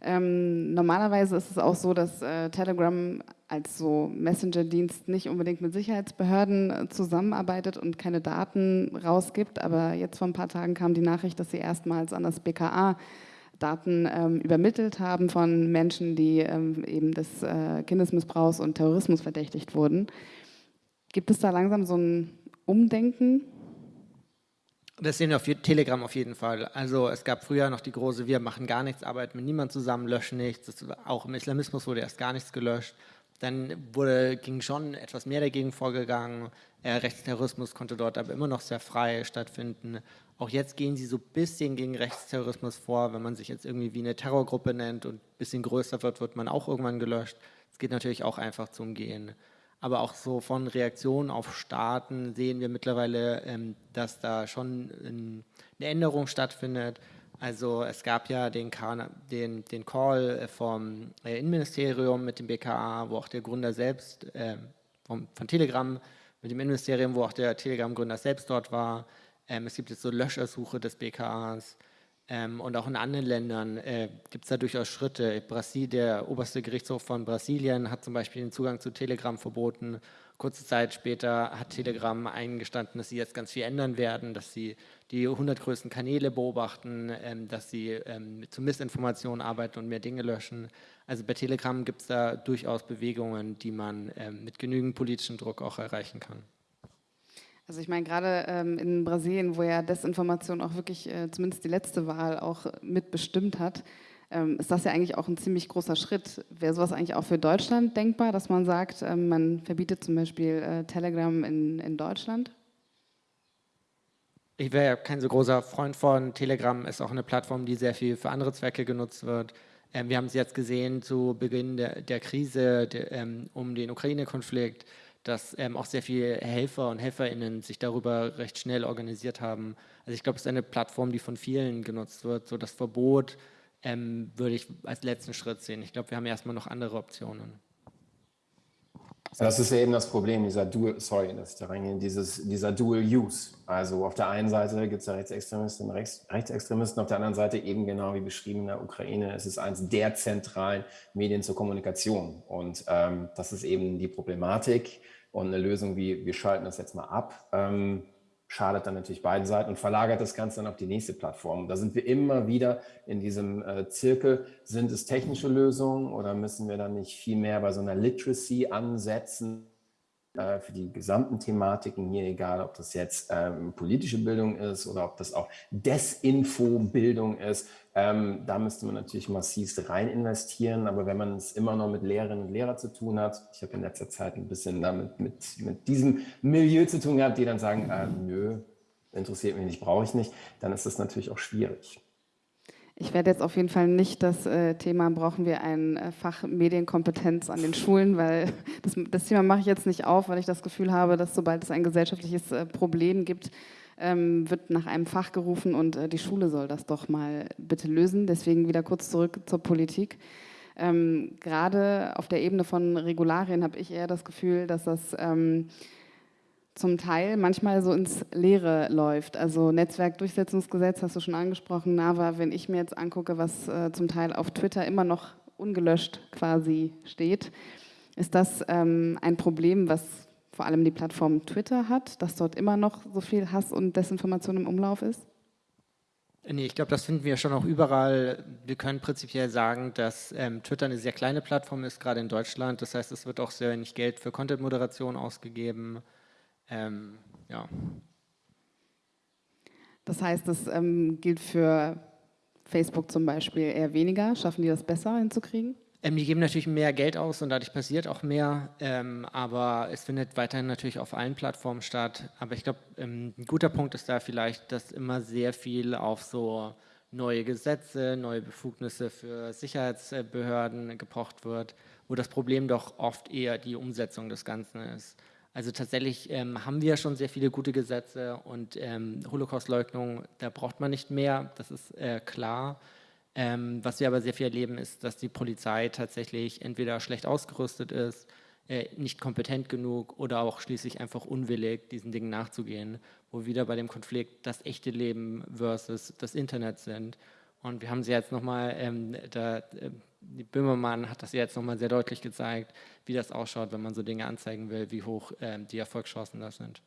Ähm, normalerweise ist es auch so, dass äh, Telegram als so Messenger-Dienst nicht unbedingt mit Sicherheitsbehörden äh, zusammenarbeitet und keine Daten rausgibt. Aber jetzt vor ein paar Tagen kam die Nachricht, dass sie erstmals an das BKA Daten ähm, übermittelt haben von Menschen, die ähm, eben des äh, Kindesmissbrauchs und Terrorismus verdächtigt wurden. Gibt es da langsam so ein Umdenken? Das sehen wir auf Telegram auf jeden Fall. Also es gab früher noch die große, wir machen gar nichts, arbeiten mit niemandem zusammen, löschen nichts. Auch im Islamismus wurde erst gar nichts gelöscht. Dann wurde, ging schon etwas mehr dagegen vorgegangen. Äh, Rechtsterrorismus konnte dort aber immer noch sehr frei stattfinden. Auch jetzt gehen sie so ein bisschen gegen Rechtsterrorismus vor. Wenn man sich jetzt irgendwie wie eine Terrorgruppe nennt und ein bisschen größer wird, wird man auch irgendwann gelöscht. Es geht natürlich auch einfach zu umgehen. Aber auch so von Reaktionen auf Staaten sehen wir mittlerweile, ähm, dass da schon eine Änderung stattfindet. Also es gab ja den, den, den Call vom äh, Innenministerium mit dem BKA, wo auch der Gründer selbst äh, vom, von Telegram mit dem Innenministerium, wo auch der Telegram-Gründer selbst dort war. Ähm, es gibt jetzt so Löschersuche des BKAs. Ähm, und auch in anderen Ländern äh, gibt es da durchaus Schritte. Brasil, der oberste Gerichtshof von Brasilien hat zum Beispiel den Zugang zu Telegram verboten. Kurze Zeit später hat Telegram eingestanden, dass sie jetzt ganz viel ändern werden, dass sie die 100 größten Kanäle beobachten, ähm, dass sie ähm, zu Missinformationen arbeiten und mehr Dinge löschen. Also bei Telegram gibt es da durchaus Bewegungen, die man ähm, mit genügend politischem Druck auch erreichen kann. Also ich meine, gerade ähm, in Brasilien, wo ja Desinformation auch wirklich äh, zumindest die letzte Wahl auch mitbestimmt hat, ist das ja eigentlich auch ein ziemlich großer Schritt. Wäre sowas eigentlich auch für Deutschland denkbar, dass man sagt, ähm, man verbietet zum Beispiel äh, Telegram in, in Deutschland? Ich wäre ja kein so großer Freund von Telegram, ist auch eine Plattform, die sehr viel für andere Zwecke genutzt wird. Ähm, wir haben es jetzt gesehen zu Beginn der, der Krise der, ähm, um den Ukraine-Konflikt, dass ähm, auch sehr viele Helfer und HelferInnen sich darüber recht schnell organisiert haben. Also ich glaube, es ist eine Plattform, die von vielen genutzt wird. So das Verbot ähm, würde ich als letzten Schritt sehen. Ich glaube, wir haben erstmal noch andere Optionen. Das ist eben das Problem, dieser Dual, sorry, dass ich da reingehe, dieses, dieser Dual Use. Also auf der einen Seite gibt es ja Rechtsextremisten und Rechts, Rechtsextremisten, auf der anderen Seite eben genau wie beschrieben in der Ukraine, es ist eines der zentralen Medien zur Kommunikation. Und ähm, das ist eben die Problematik und eine Lösung wie, wir schalten das jetzt mal ab. Ähm, schadet dann natürlich beiden Seiten und verlagert das Ganze dann auf die nächste Plattform. Da sind wir immer wieder in diesem äh, Zirkel. Sind es technische Lösungen oder müssen wir dann nicht viel mehr bei so einer Literacy ansetzen? Äh, für die gesamten Thematiken hier, egal ob das jetzt ähm, politische Bildung ist oder ob das auch Desinfo-Bildung ist. Ähm, da müsste man natürlich massiv rein investieren, aber wenn man es immer noch mit Lehrerinnen und Lehrern zu tun hat, ich habe in letzter Zeit ein bisschen damit mit, mit diesem Milieu zu tun gehabt, die dann sagen, äh, nö, interessiert mich nicht, brauche ich nicht, dann ist das natürlich auch schwierig. Ich werde jetzt auf jeden Fall nicht das äh, Thema, brauchen wir ein äh, Fach Medienkompetenz an den Schulen, weil das, das, Thema mache ich jetzt nicht auf, weil ich das Gefühl habe, dass sobald es ein gesellschaftliches äh, Problem gibt, ähm, wird nach einem Fach gerufen und äh, die Schule soll das doch mal bitte lösen. Deswegen wieder kurz zurück zur Politik. Ähm, Gerade auf der Ebene von Regularien habe ich eher das Gefühl, dass das ähm, zum Teil manchmal so ins Leere läuft. Also Netzwerkdurchsetzungsgesetz hast du schon angesprochen, NAVA, wenn ich mir jetzt angucke, was äh, zum Teil auf Twitter immer noch ungelöscht quasi steht, ist das ähm, ein Problem, was vor allem die Plattform Twitter hat, dass dort immer noch so viel Hass und Desinformation im Umlauf ist? Nee, ich glaube, das finden wir schon auch überall. Wir können prinzipiell sagen, dass ähm, Twitter eine sehr kleine Plattform ist, gerade in Deutschland. Das heißt, es wird auch sehr wenig Geld für Content-Moderation ausgegeben. Ähm, ja. Das heißt, das ähm, gilt für Facebook zum Beispiel eher weniger. Schaffen die das besser hinzukriegen? Ähm, die geben natürlich mehr Geld aus und dadurch passiert auch mehr, ähm, aber es findet weiterhin natürlich auf allen Plattformen statt. Aber ich glaube, ähm, ein guter Punkt ist da vielleicht, dass immer sehr viel auf so neue Gesetze, neue Befugnisse für Sicherheitsbehörden gepocht wird, wo das Problem doch oft eher die Umsetzung des Ganzen ist. Also tatsächlich ähm, haben wir schon sehr viele gute Gesetze und ähm, Holocaustleugnung, da braucht man nicht mehr, das ist äh, klar. Ähm, was wir aber sehr viel erleben, ist, dass die Polizei tatsächlich entweder schlecht ausgerüstet ist, äh, nicht kompetent genug oder auch schließlich einfach unwillig, diesen Dingen nachzugehen, wo wir wieder bei dem Konflikt das echte Leben versus das Internet sind. Und wir haben sie jetzt nochmal, ähm, da, äh, die Böhmermann hat das jetzt nochmal sehr deutlich gezeigt, wie das ausschaut, wenn man so Dinge anzeigen will, wie hoch ähm, die Erfolgschancen da sind.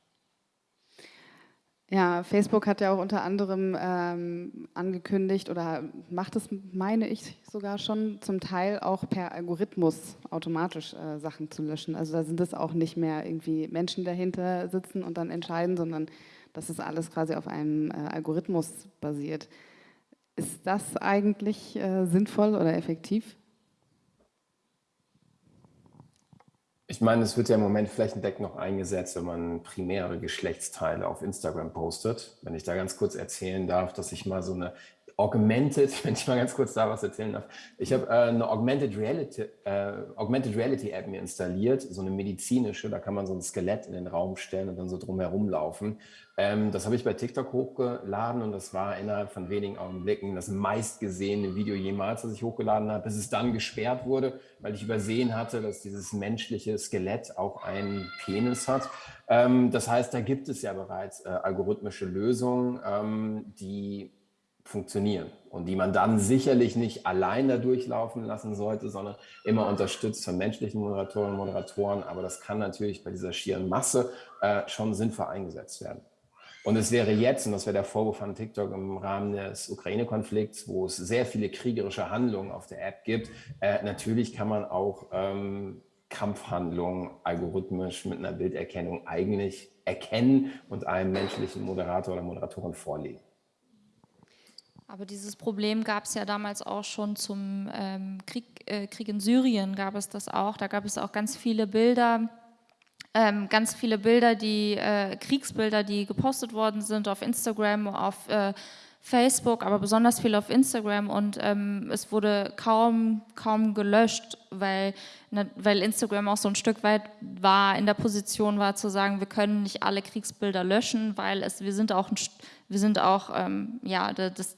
Ja, Facebook hat ja auch unter anderem ähm, angekündigt oder macht es, meine ich sogar schon, zum Teil auch per Algorithmus automatisch äh, Sachen zu löschen. Also da sind es auch nicht mehr irgendwie Menschen dahinter sitzen und dann entscheiden, sondern das ist alles quasi auf einem äh, Algorithmus basiert. Ist das eigentlich äh, sinnvoll oder effektiv? Ich meine, es wird ja im Moment flächendeckend noch eingesetzt, wenn man primäre Geschlechtsteile auf Instagram postet. Wenn ich da ganz kurz erzählen darf, dass ich mal so eine Augmented, wenn ich mal ganz kurz da was erzählen darf. Ich habe äh, eine Augmented Reality, äh, Augmented Reality App mir installiert, so eine medizinische, da kann man so ein Skelett in den Raum stellen und dann so drumherum laufen. Ähm, das habe ich bei TikTok hochgeladen und das war innerhalb von wenigen Augenblicken das meistgesehene Video jemals, das ich hochgeladen habe, bis es dann gesperrt wurde, weil ich übersehen hatte, dass dieses menschliche Skelett auch einen Penis hat. Ähm, das heißt, da gibt es ja bereits äh, algorithmische Lösungen, ähm, die funktionieren und die man dann sicherlich nicht allein da durchlaufen lassen sollte, sondern immer unterstützt von menschlichen Moderatorinnen und Moderatoren. Aber das kann natürlich bei dieser schieren Masse äh, schon sinnvoll eingesetzt werden. Und es wäre jetzt, und das wäre der Vorwurf von TikTok im Rahmen des Ukraine-Konflikts, wo es sehr viele kriegerische Handlungen auf der App gibt, äh, natürlich kann man auch ähm, Kampfhandlungen algorithmisch mit einer Bilderkennung eigentlich erkennen und einem menschlichen Moderator oder Moderatorin vorlegen. Aber dieses Problem gab es ja damals auch schon zum ähm, Krieg, äh, Krieg in Syrien, gab es das auch. Da gab es auch ganz viele Bilder, ähm, ganz viele Bilder, die äh, Kriegsbilder, die gepostet worden sind auf Instagram, auf äh, Facebook, aber besonders viel auf Instagram und ähm, es wurde kaum, kaum gelöscht, weil, ne, weil Instagram auch so ein Stück weit war, in der Position war zu sagen, wir können nicht alle Kriegsbilder löschen, weil es, wir sind auch, ein, wir sind auch ähm, ja, das,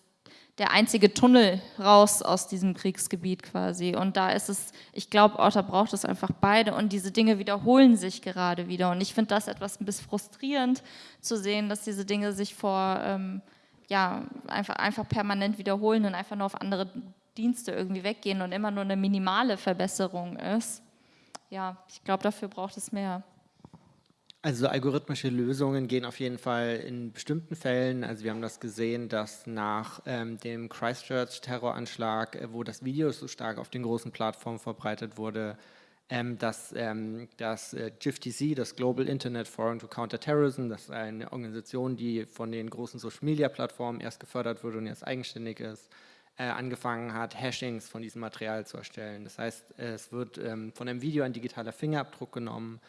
der einzige Tunnel raus aus diesem Kriegsgebiet quasi. Und da ist es, ich glaube da braucht es einfach beide. Und diese Dinge wiederholen sich gerade wieder. Und ich finde das etwas ein bisschen frustrierend zu sehen, dass diese Dinge sich vor ähm, ja, einfach, einfach permanent wiederholen und einfach nur auf andere Dienste irgendwie weggehen und immer nur eine minimale Verbesserung ist. Ja, ich glaube, dafür braucht es mehr. Also algorithmische Lösungen gehen auf jeden Fall in bestimmten Fällen. Also wir haben das gesehen, dass nach ähm, dem Christchurch-Terroranschlag, äh, wo das Video so stark auf den großen Plattformen verbreitet wurde, ähm, dass ähm, das äh, GIFTC, das Global Internet Forum to Counter Terrorism, das ist eine Organisation, die von den großen Social-Media-Plattformen erst gefördert wurde und jetzt eigenständig ist, äh, angefangen hat, Hashings von diesem Material zu erstellen. Das heißt, es wird ähm, von einem Video ein digitaler Fingerabdruck genommen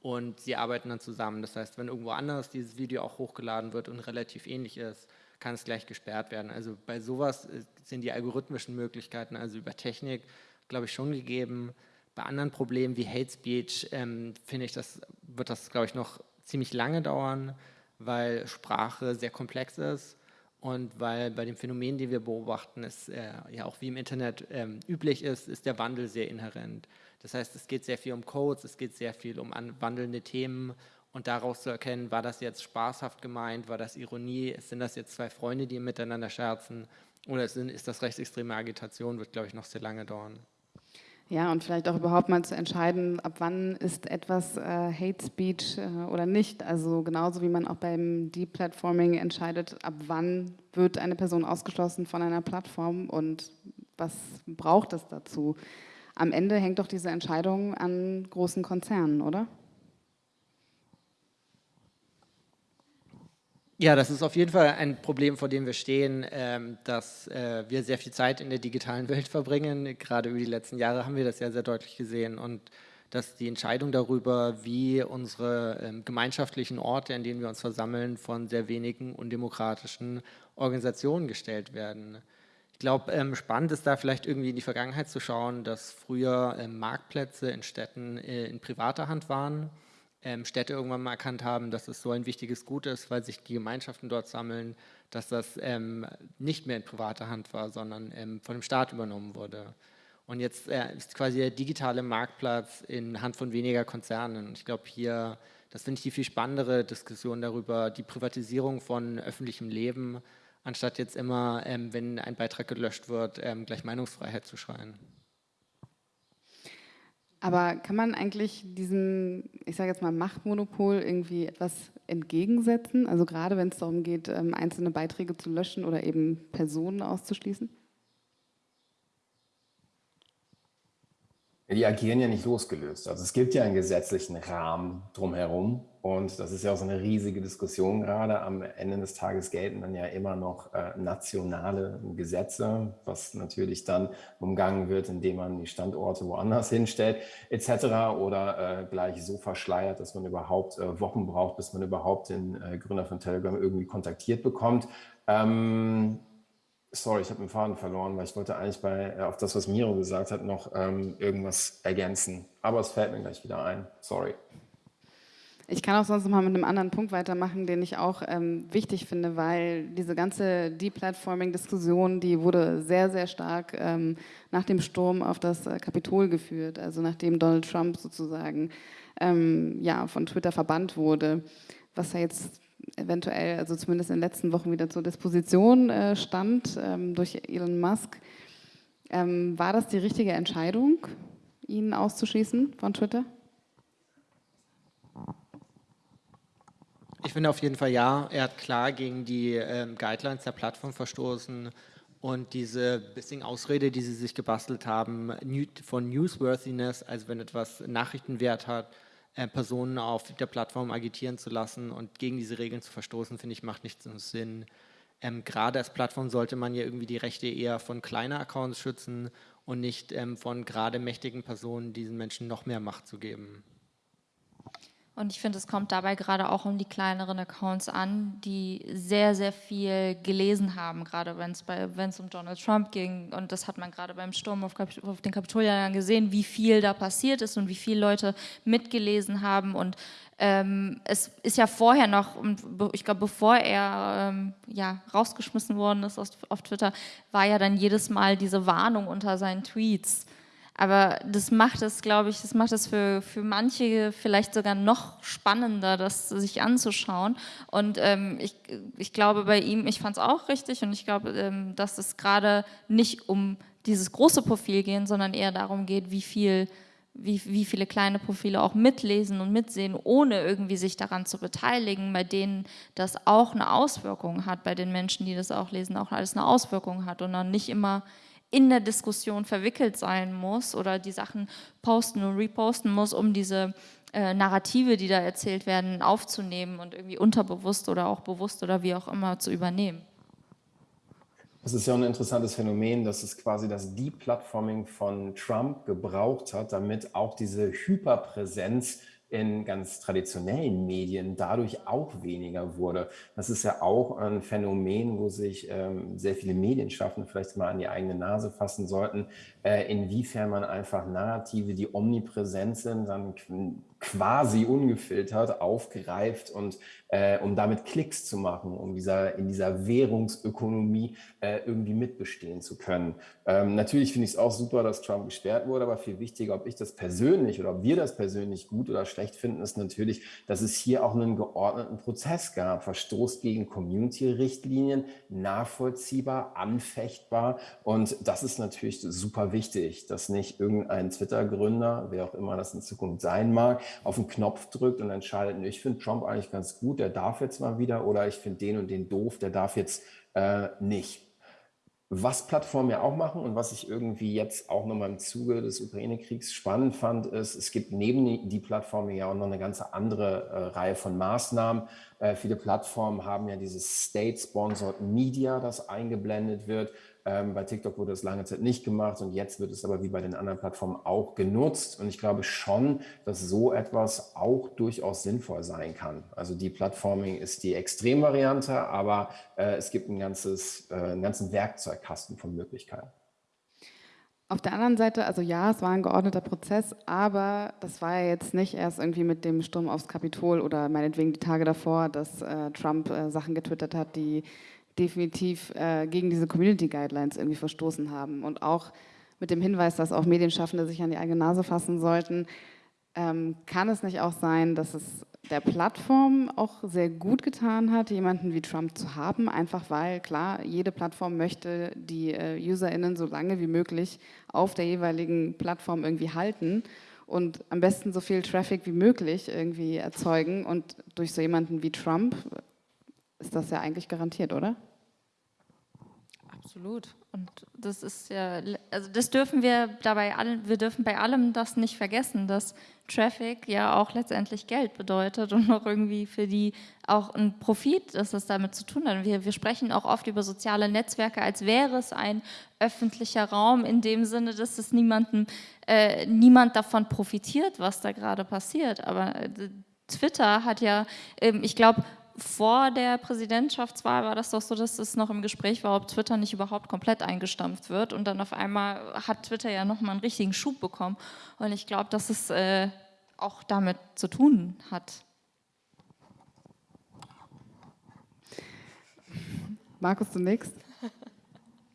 und sie arbeiten dann zusammen. Das heißt, wenn irgendwo anders dieses Video auch hochgeladen wird und relativ ähnlich ist, kann es gleich gesperrt werden. Also bei sowas äh, sind die algorithmischen Möglichkeiten, also über Technik, glaube ich, schon gegeben. Bei anderen Problemen wie Hate Speech ähm, finde ich, das wird das, glaube ich, noch ziemlich lange dauern, weil Sprache sehr komplex ist und weil bei dem Phänomen, die wir beobachten, es äh, ja auch wie im Internet ähm, üblich ist, ist der Wandel sehr inhärent. Das heißt, es geht sehr viel um Codes, es geht sehr viel um wandelnde Themen und daraus zu erkennen, war das jetzt spaßhaft gemeint, war das Ironie, sind das jetzt zwei Freunde, die miteinander scherzen oder ist das rechtsextreme Agitation, wird, glaube ich, noch sehr lange dauern. Ja, und vielleicht auch überhaupt mal zu entscheiden, ab wann ist etwas äh, Hate Speech äh, oder nicht. Also genauso wie man auch beim Deplatforming entscheidet, ab wann wird eine Person ausgeschlossen von einer Plattform und was braucht es dazu. Am Ende hängt doch diese Entscheidung an großen Konzernen, oder? Ja, das ist auf jeden Fall ein Problem, vor dem wir stehen, ähm, dass äh, wir sehr viel Zeit in der digitalen Welt verbringen. Gerade über die letzten Jahre haben wir das ja sehr deutlich gesehen und dass die Entscheidung darüber, wie unsere ähm, gemeinschaftlichen Orte, in denen wir uns versammeln, von sehr wenigen undemokratischen Organisationen gestellt werden. Ich glaube, ähm, spannend ist da vielleicht irgendwie in die Vergangenheit zu schauen, dass früher Marktplätze in Städten äh, in privater Hand waren ähm, Städte irgendwann mal erkannt haben, dass es so ein wichtiges Gut ist, weil sich die Gemeinschaften dort sammeln, dass das ähm, nicht mehr in privater Hand war, sondern ähm, von dem Staat übernommen wurde. Und jetzt äh, ist quasi der digitale Marktplatz in Hand von weniger Konzernen. Ich glaube hier, das finde ich die viel spannendere Diskussion darüber, die Privatisierung von öffentlichem Leben, anstatt jetzt immer, ähm, wenn ein Beitrag gelöscht wird, ähm, gleich Meinungsfreiheit zu schreien. Aber kann man eigentlich diesem, ich sage jetzt mal, Machtmonopol irgendwie etwas entgegensetzen? Also gerade wenn es darum geht, ähm, einzelne Beiträge zu löschen oder eben Personen auszuschließen? Die agieren ja nicht losgelöst. Also es gibt ja einen gesetzlichen Rahmen drumherum und das ist ja auch so eine riesige Diskussion gerade. Am Ende des Tages gelten dann ja immer noch äh, nationale Gesetze, was natürlich dann umgangen wird, indem man die Standorte woanders hinstellt etc. oder äh, gleich so verschleiert, dass man überhaupt äh, Wochen braucht, bis man überhaupt den äh, Gründer von Telegram irgendwie kontaktiert bekommt. Ähm, Sorry, ich habe den Faden verloren, weil ich wollte eigentlich bei, äh, auf das, was Miro gesagt hat, noch ähm, irgendwas ergänzen. Aber es fällt mir gleich wieder ein. Sorry. Ich kann auch sonst noch mal mit einem anderen Punkt weitermachen, den ich auch ähm, wichtig finde, weil diese ganze Deplatforming-Diskussion, die wurde sehr, sehr stark ähm, nach dem Sturm auf das äh, Kapitol geführt, also nachdem Donald Trump sozusagen ähm, ja, von Twitter verbannt wurde, was ja jetzt eventuell, also zumindest in den letzten Wochen wieder zur Disposition äh, stand ähm, durch Elon Musk. Ähm, war das die richtige Entscheidung, ihn auszuschließen von Twitter? Ich finde auf jeden Fall ja. Er hat klar gegen die ähm, Guidelines der Plattform verstoßen und diese bisschen Ausrede, die sie sich gebastelt haben, von Newsworthiness, also wenn etwas Nachrichtenwert hat, Personen auf der Plattform agitieren zu lassen und gegen diese Regeln zu verstoßen, finde ich, macht nichts Sinn. Ähm, Gerade als Plattform sollte man ja irgendwie die Rechte eher von kleinen Accounts schützen und nicht ähm, von gerade mächtigen Personen diesen Menschen noch mehr Macht zu geben. Und ich finde, es kommt dabei gerade auch um die kleineren Accounts an, die sehr, sehr viel gelesen haben, gerade wenn es um Donald Trump ging. Und das hat man gerade beim Sturm auf, Kap auf den Kapitolien gesehen, wie viel da passiert ist und wie viele Leute mitgelesen haben. Und ähm, es ist ja vorher noch, ich glaube, bevor er ähm, ja, rausgeschmissen worden ist auf Twitter, war ja dann jedes Mal diese Warnung unter seinen Tweets aber das macht es, glaube ich, das macht es für, für manche vielleicht sogar noch spannender, das sich anzuschauen. Und ähm, ich, ich glaube bei ihm, ich fand es auch richtig und ich glaube, ähm, dass es gerade nicht um dieses große Profil geht, sondern eher darum geht, wie viel wie, wie viele kleine Profile auch mitlesen und mitsehen, ohne irgendwie sich daran zu beteiligen, bei denen das auch eine Auswirkung hat, bei den Menschen, die das auch lesen, auch alles eine Auswirkung hat und dann nicht immer in der Diskussion verwickelt sein muss oder die Sachen posten und reposten muss, um diese äh, Narrative, die da erzählt werden, aufzunehmen und irgendwie unterbewusst oder auch bewusst oder wie auch immer zu übernehmen. Das ist ja ein interessantes Phänomen, dass es quasi das Deplatforming von Trump gebraucht hat, damit auch diese Hyperpräsenz in ganz traditionellen Medien dadurch auch weniger wurde. Das ist ja auch ein Phänomen, wo sich ähm, sehr viele Medienschaffende vielleicht mal an die eigene Nase fassen sollten, äh, inwiefern man einfach Narrative, die omnipräsent sind, dann quasi ungefiltert aufgreift und äh, um damit Klicks zu machen, um dieser, in dieser Währungsökonomie äh, irgendwie mitbestehen zu können. Ähm, natürlich finde ich es auch super, dass Trump gesperrt wurde, aber viel wichtiger, ob ich das persönlich oder ob wir das persönlich gut oder schlecht finden, ist natürlich, dass es hier auch einen geordneten Prozess gab. Verstoß gegen Community-Richtlinien, nachvollziehbar, anfechtbar und das ist natürlich super wichtig, dass nicht irgendein Twitter-Gründer, wer auch immer das in Zukunft sein mag, auf den Knopf drückt und entscheidet, ich finde Trump eigentlich ganz gut, der darf jetzt mal wieder oder ich finde den und den doof, der darf jetzt äh, nicht. Was Plattformen ja auch machen und was ich irgendwie jetzt auch nochmal im Zuge des Ukraine-Kriegs spannend fand, ist, es gibt neben die Plattformen ja auch noch eine ganze andere äh, Reihe von Maßnahmen. Äh, viele Plattformen haben ja dieses State-Sponsored Media, das eingeblendet wird. Ähm, bei TikTok wurde das lange Zeit nicht gemacht und jetzt wird es aber wie bei den anderen Plattformen auch genutzt. Und ich glaube schon, dass so etwas auch durchaus sinnvoll sein kann. Also die Plattforming ist die Extremvariante, aber äh, es gibt ein ganzes, äh, einen ganzen Werkzeugkasten von Möglichkeiten. Auf der anderen Seite, also ja, es war ein geordneter Prozess, aber das war ja jetzt nicht erst irgendwie mit dem Sturm aufs Kapitol oder meinetwegen die Tage davor, dass äh, Trump äh, Sachen getwittert hat, die definitiv äh, gegen diese Community Guidelines irgendwie verstoßen haben. Und auch mit dem Hinweis, dass auch Medienschaffende sich an die eigene Nase fassen sollten, ähm, kann es nicht auch sein, dass es der Plattform auch sehr gut getan hat, jemanden wie Trump zu haben, einfach weil, klar, jede Plattform möchte die äh, UserInnen so lange wie möglich auf der jeweiligen Plattform irgendwie halten und am besten so viel Traffic wie möglich irgendwie erzeugen. Und durch so jemanden wie Trump ist das ja eigentlich garantiert, oder? Absolut. Und das ist ja, also das dürfen wir dabei allen, wir dürfen bei allem das nicht vergessen, dass Traffic ja auch letztendlich Geld bedeutet und auch irgendwie für die auch ein Profit, dass das damit zu tun hat. Wir, wir sprechen auch oft über soziale Netzwerke, als wäre es ein öffentlicher Raum, in dem Sinne, dass es niemanden, äh, niemand davon profitiert, was da gerade passiert. Aber äh, Twitter hat ja, äh, ich glaube, vor der Präsidentschaftswahl war das doch so, dass es noch im Gespräch war, ob Twitter nicht überhaupt komplett eingestampft wird. Und dann auf einmal hat Twitter ja nochmal einen richtigen Schub bekommen. Und ich glaube, dass es äh, auch damit zu tun hat. Markus, zunächst.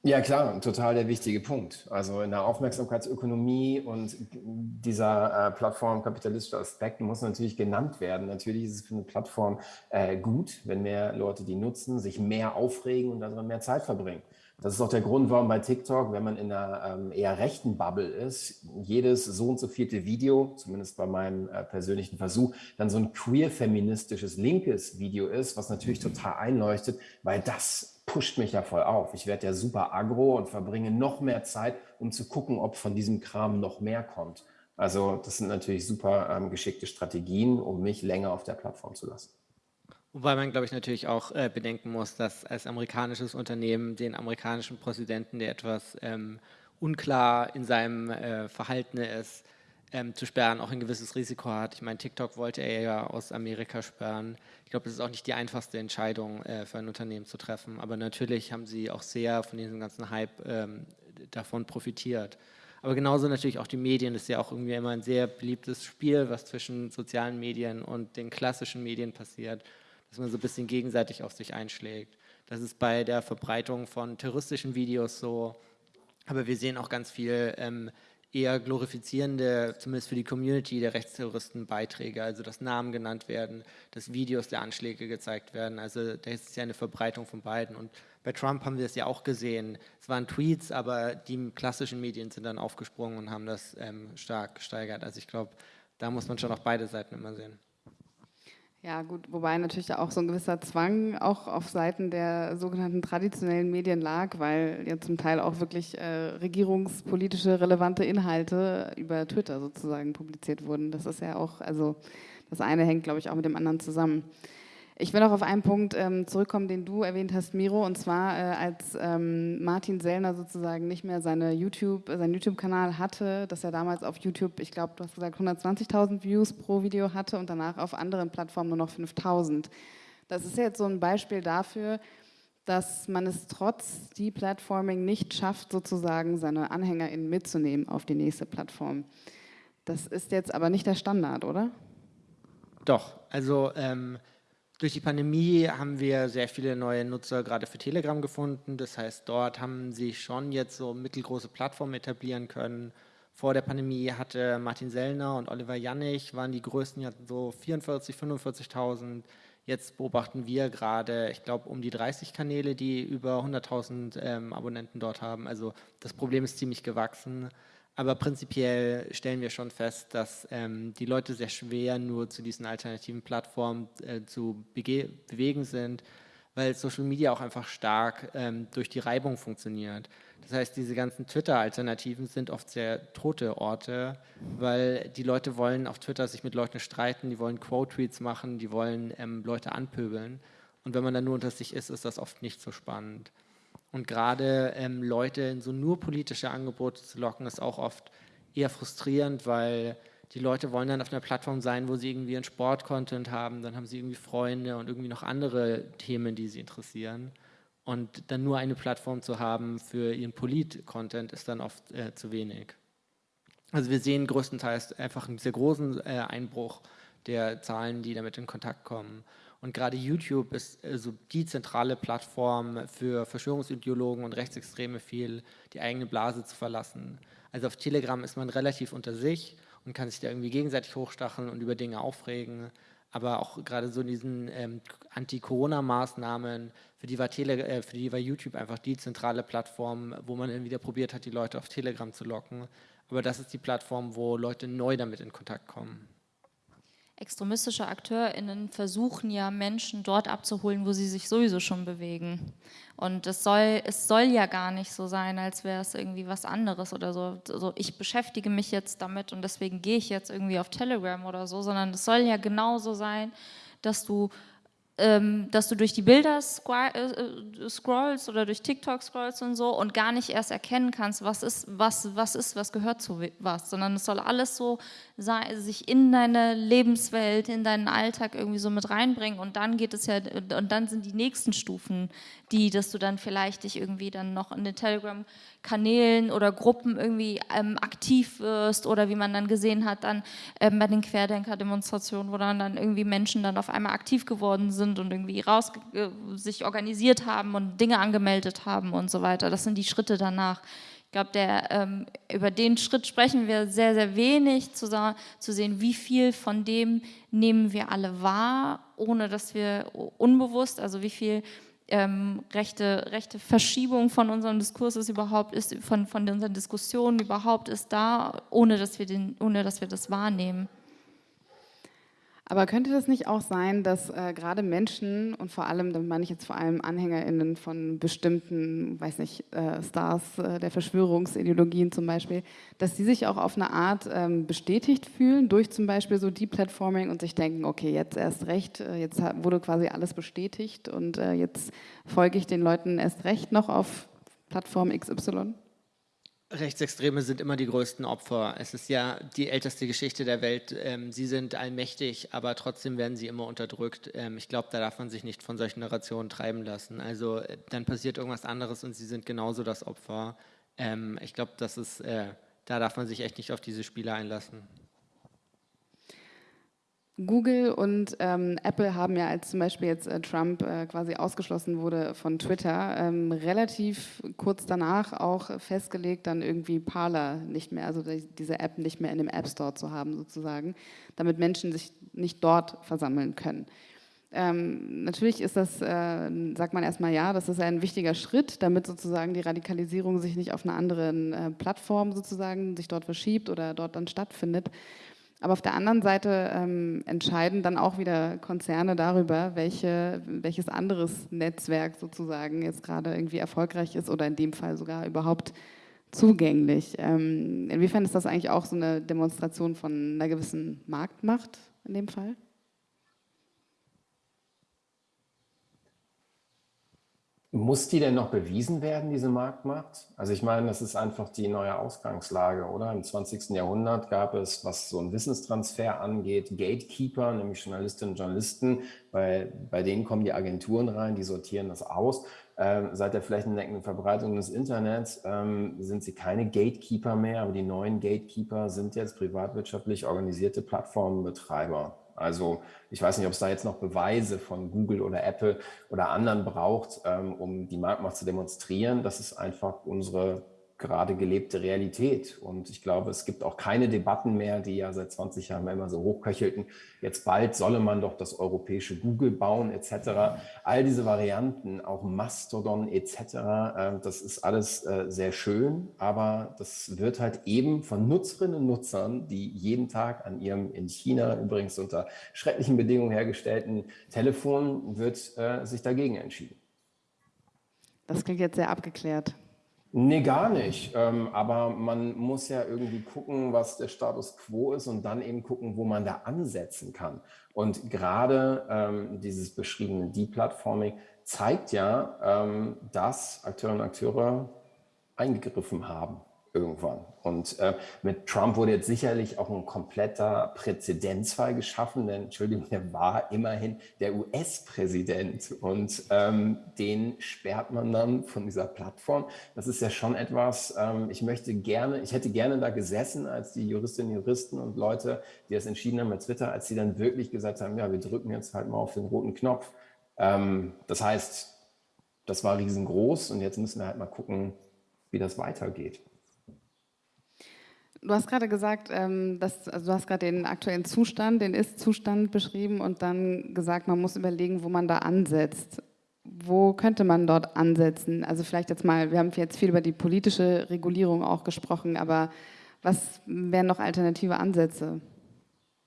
Ja, klar, total der wichtige Punkt. Also in der Aufmerksamkeitsökonomie und dieser äh, plattformkapitalistische Aspekt muss natürlich genannt werden. Natürlich ist es für eine Plattform äh, gut, wenn mehr Leute die nutzen, sich mehr aufregen und darin mehr Zeit verbringen. Das ist auch der Grund, warum bei TikTok, wenn man in einer ähm, eher rechten Bubble ist, jedes so und so vierte Video, zumindest bei meinem äh, persönlichen Versuch, dann so ein queer-feministisches linkes Video ist, was natürlich total einleuchtet, weil das pusht mich ja voll auf. Ich werde ja super agro und verbringe noch mehr Zeit, um zu gucken, ob von diesem Kram noch mehr kommt. Also das sind natürlich super ähm, geschickte Strategien, um mich länger auf der Plattform zu lassen. Wobei man, glaube ich, natürlich auch äh, bedenken muss, dass als amerikanisches Unternehmen den amerikanischen Präsidenten, der etwas ähm, unklar in seinem äh, Verhalten ist, ähm, zu sperren, auch ein gewisses Risiko hat. Ich meine, TikTok wollte er ja aus Amerika sperren. Ich glaube, das ist auch nicht die einfachste Entscheidung äh, für ein Unternehmen zu treffen. Aber natürlich haben sie auch sehr von diesem ganzen Hype ähm, davon profitiert. Aber genauso natürlich auch die Medien. Das ist ja auch irgendwie immer ein sehr beliebtes Spiel, was zwischen sozialen Medien und den klassischen Medien passiert, dass man so ein bisschen gegenseitig auf sich einschlägt. Das ist bei der Verbreitung von terroristischen Videos so. Aber wir sehen auch ganz viel ähm, eher glorifizierende, zumindest für die Community der Rechtsterroristen Beiträge, also dass Namen genannt werden, dass Videos der Anschläge gezeigt werden. Also da ist ja eine Verbreitung von beiden. Und bei Trump haben wir es ja auch gesehen. Es waren Tweets, aber die klassischen Medien sind dann aufgesprungen und haben das ähm, stark gesteigert. Also ich glaube, da muss man schon auch beide Seiten immer sehen. Ja, gut, wobei natürlich auch so ein gewisser Zwang auch auf Seiten der sogenannten traditionellen Medien lag, weil ja zum Teil auch wirklich äh, regierungspolitische relevante Inhalte über Twitter sozusagen publiziert wurden. Das ist ja auch, also das eine hängt, glaube ich, auch mit dem anderen zusammen. Ich will noch auf einen Punkt ähm, zurückkommen, den du erwähnt hast, Miro, und zwar äh, als ähm, Martin Sellner sozusagen nicht mehr seine YouTube, äh, seinen YouTube-Kanal hatte, dass er damals auf YouTube, ich glaube, du hast gesagt, 120.000 Views pro Video hatte und danach auf anderen Plattformen nur noch 5.000. Das ist jetzt so ein Beispiel dafür, dass man es trotz Deplatforming nicht schafft, sozusagen seine AnhängerInnen mitzunehmen auf die nächste Plattform. Das ist jetzt aber nicht der Standard, oder? Doch, also ähm durch die Pandemie haben wir sehr viele neue Nutzer gerade für Telegram gefunden. Das heißt, dort haben sie schon jetzt so mittelgroße Plattformen etablieren können. Vor der Pandemie hatte Martin Sellner und Oliver Jannig, waren die größten, die so 44, 45.000. Jetzt beobachten wir gerade, ich glaube, um die 30 Kanäle, die über 100.000 ähm, Abonnenten dort haben. Also das Problem ist ziemlich gewachsen. Aber prinzipiell stellen wir schon fest, dass ähm, die Leute sehr schwer nur zu diesen alternativen Plattformen äh, zu bewegen sind, weil Social Media auch einfach stark ähm, durch die Reibung funktioniert. Das heißt, diese ganzen Twitter-Alternativen sind oft sehr tote Orte, weil die Leute wollen auf Twitter sich mit Leuten streiten, die wollen Quote-Tweets machen, die wollen ähm, Leute anpöbeln. Und wenn man dann nur unter sich ist, ist das oft nicht so spannend. Und gerade ähm, Leute in so nur politische Angebote zu locken, ist auch oft eher frustrierend, weil die Leute wollen dann auf einer Plattform sein, wo sie irgendwie einen Sport-Content haben, dann haben sie irgendwie Freunde und irgendwie noch andere Themen, die sie interessieren. Und dann nur eine Plattform zu haben für ihren Polit-Content ist dann oft äh, zu wenig. Also wir sehen größtenteils einfach einen sehr großen äh, Einbruch der Zahlen, die damit in Kontakt kommen. Und gerade YouTube ist also die zentrale Plattform für Verschwörungsideologen und Rechtsextreme viel, die eigene Blase zu verlassen. Also auf Telegram ist man relativ unter sich und kann sich da irgendwie gegenseitig hochstacheln und über Dinge aufregen. Aber auch gerade so in diesen ähm, Anti-Corona-Maßnahmen, für, die war äh, für die war YouTube einfach die zentrale Plattform, wo man dann wieder probiert hat, die Leute auf Telegram zu locken. Aber das ist die Plattform, wo Leute neu damit in Kontakt kommen extremistische AkteurInnen versuchen ja Menschen dort abzuholen, wo sie sich sowieso schon bewegen. Und es soll, es soll ja gar nicht so sein, als wäre es irgendwie was anderes oder so. Also ich beschäftige mich jetzt damit und deswegen gehe ich jetzt irgendwie auf Telegram oder so, sondern es soll ja genauso sein, dass du ähm, dass du durch die Bilder äh, äh, scrollst oder durch TikTok scrollst und so und gar nicht erst erkennen kannst, was ist, was, was ist, was gehört zu was, sondern es soll alles so sich in deine Lebenswelt, in deinen Alltag irgendwie so mit reinbringen und dann geht es ja, und dann sind die nächsten Stufen, die, dass du dann vielleicht dich irgendwie dann noch in den Telegram-Kanälen oder Gruppen irgendwie ähm, aktiv wirst oder wie man dann gesehen hat, dann ähm, bei den Querdenker-Demonstrationen, wo dann, dann irgendwie Menschen dann auf einmal aktiv geworden sind und irgendwie raus, äh, sich organisiert haben und Dinge angemeldet haben und so weiter. Das sind die Schritte danach. Ich glaube, ähm, über den Schritt sprechen wir sehr, sehr wenig, zu, zu sehen, wie viel von dem nehmen wir alle wahr, ohne dass wir unbewusst, also wie viel ähm, rechte, rechte Verschiebung von unserem Diskurs ist überhaupt, ist von, von unseren Diskussionen überhaupt ist da, ohne dass wir, den, ohne dass wir das wahrnehmen. Aber könnte das nicht auch sein, dass äh, gerade Menschen und vor allem, damit meine ich jetzt vor allem AnhängerInnen von bestimmten, weiß nicht, äh, Stars äh, der Verschwörungsideologien zum Beispiel, dass die sich auch auf eine Art ähm, bestätigt fühlen durch zum Beispiel so Deplatforming und sich denken, okay, jetzt erst recht, äh, jetzt wurde quasi alles bestätigt und äh, jetzt folge ich den Leuten erst recht noch auf Plattform XY? Rechtsextreme sind immer die größten Opfer. Es ist ja die älteste Geschichte der Welt. Ähm, sie sind allmächtig, aber trotzdem werden sie immer unterdrückt. Ähm, ich glaube, da darf man sich nicht von solchen Narrationen treiben lassen. Also äh, dann passiert irgendwas anderes und sie sind genauso das Opfer. Ähm, ich glaube, das ist, äh, da darf man sich echt nicht auf diese Spiele einlassen. Google und ähm, Apple haben ja, als zum Beispiel jetzt äh, Trump äh, quasi ausgeschlossen wurde von Twitter, ähm, relativ kurz danach auch festgelegt, dann irgendwie Parler nicht mehr, also die, diese App nicht mehr in dem App Store zu haben sozusagen, damit Menschen sich nicht dort versammeln können. Ähm, natürlich ist das, äh, sagt man erstmal ja, das ist ein wichtiger Schritt, damit sozusagen die Radikalisierung sich nicht auf einer anderen äh, Plattform sozusagen sich dort verschiebt oder dort dann stattfindet. Aber auf der anderen Seite ähm, entscheiden dann auch wieder Konzerne darüber, welche, welches anderes Netzwerk sozusagen jetzt gerade irgendwie erfolgreich ist oder in dem Fall sogar überhaupt zugänglich. Ähm, inwiefern ist das eigentlich auch so eine Demonstration von einer gewissen Marktmacht in dem Fall? Muss die denn noch bewiesen werden, diese Marktmacht? Also ich meine, das ist einfach die neue Ausgangslage, oder? Im 20. Jahrhundert gab es, was so einen Wissenstransfer angeht, Gatekeeper, nämlich Journalistinnen und Journalisten. Bei, bei denen kommen die Agenturen rein, die sortieren das aus. Ähm, seit der flächendeckenden Verbreitung des Internets ähm, sind sie keine Gatekeeper mehr, aber die neuen Gatekeeper sind jetzt privatwirtschaftlich organisierte Plattformenbetreiber. Also ich weiß nicht, ob es da jetzt noch Beweise von Google oder Apple oder anderen braucht, ähm, um die Marktmacht zu demonstrieren. Das ist einfach unsere gerade gelebte Realität. Und ich glaube, es gibt auch keine Debatten mehr, die ja seit 20 Jahren immer so hochköchelten. Jetzt bald solle man doch das europäische Google bauen etc. All diese Varianten, auch Mastodon etc., äh, das ist alles äh, sehr schön, aber das wird halt eben von Nutzerinnen und Nutzern, die jeden Tag an ihrem in China übrigens unter schrecklichen Bedingungen hergestellten Telefon, wird äh, sich dagegen entschieden. Das klingt jetzt sehr abgeklärt. Nee, gar nicht. Ähm, aber man muss ja irgendwie gucken, was der Status quo ist und dann eben gucken, wo man da ansetzen kann. Und gerade ähm, dieses beschriebene Deplatforming zeigt ja, ähm, dass Akteurinnen und Akteure eingegriffen haben irgendwann. Und äh, mit Trump wurde jetzt sicherlich auch ein kompletter Präzedenzfall geschaffen, denn Entschuldigung, er war immerhin der US-Präsident und ähm, den sperrt man dann von dieser Plattform. Das ist ja schon etwas, ähm, ich möchte gerne, ich hätte gerne da gesessen, als die Juristinnen, Juristen und Leute, die das entschieden haben mit Twitter, als sie dann wirklich gesagt haben, ja, wir drücken jetzt halt mal auf den roten Knopf. Ähm, das heißt, das war riesengroß und jetzt müssen wir halt mal gucken, wie das weitergeht. Du hast gerade gesagt, ähm, dass, also du hast gerade den aktuellen Zustand, den Ist-Zustand beschrieben und dann gesagt, man muss überlegen, wo man da ansetzt. Wo könnte man dort ansetzen? Also vielleicht jetzt mal, wir haben jetzt viel über die politische Regulierung auch gesprochen, aber was wären noch alternative Ansätze?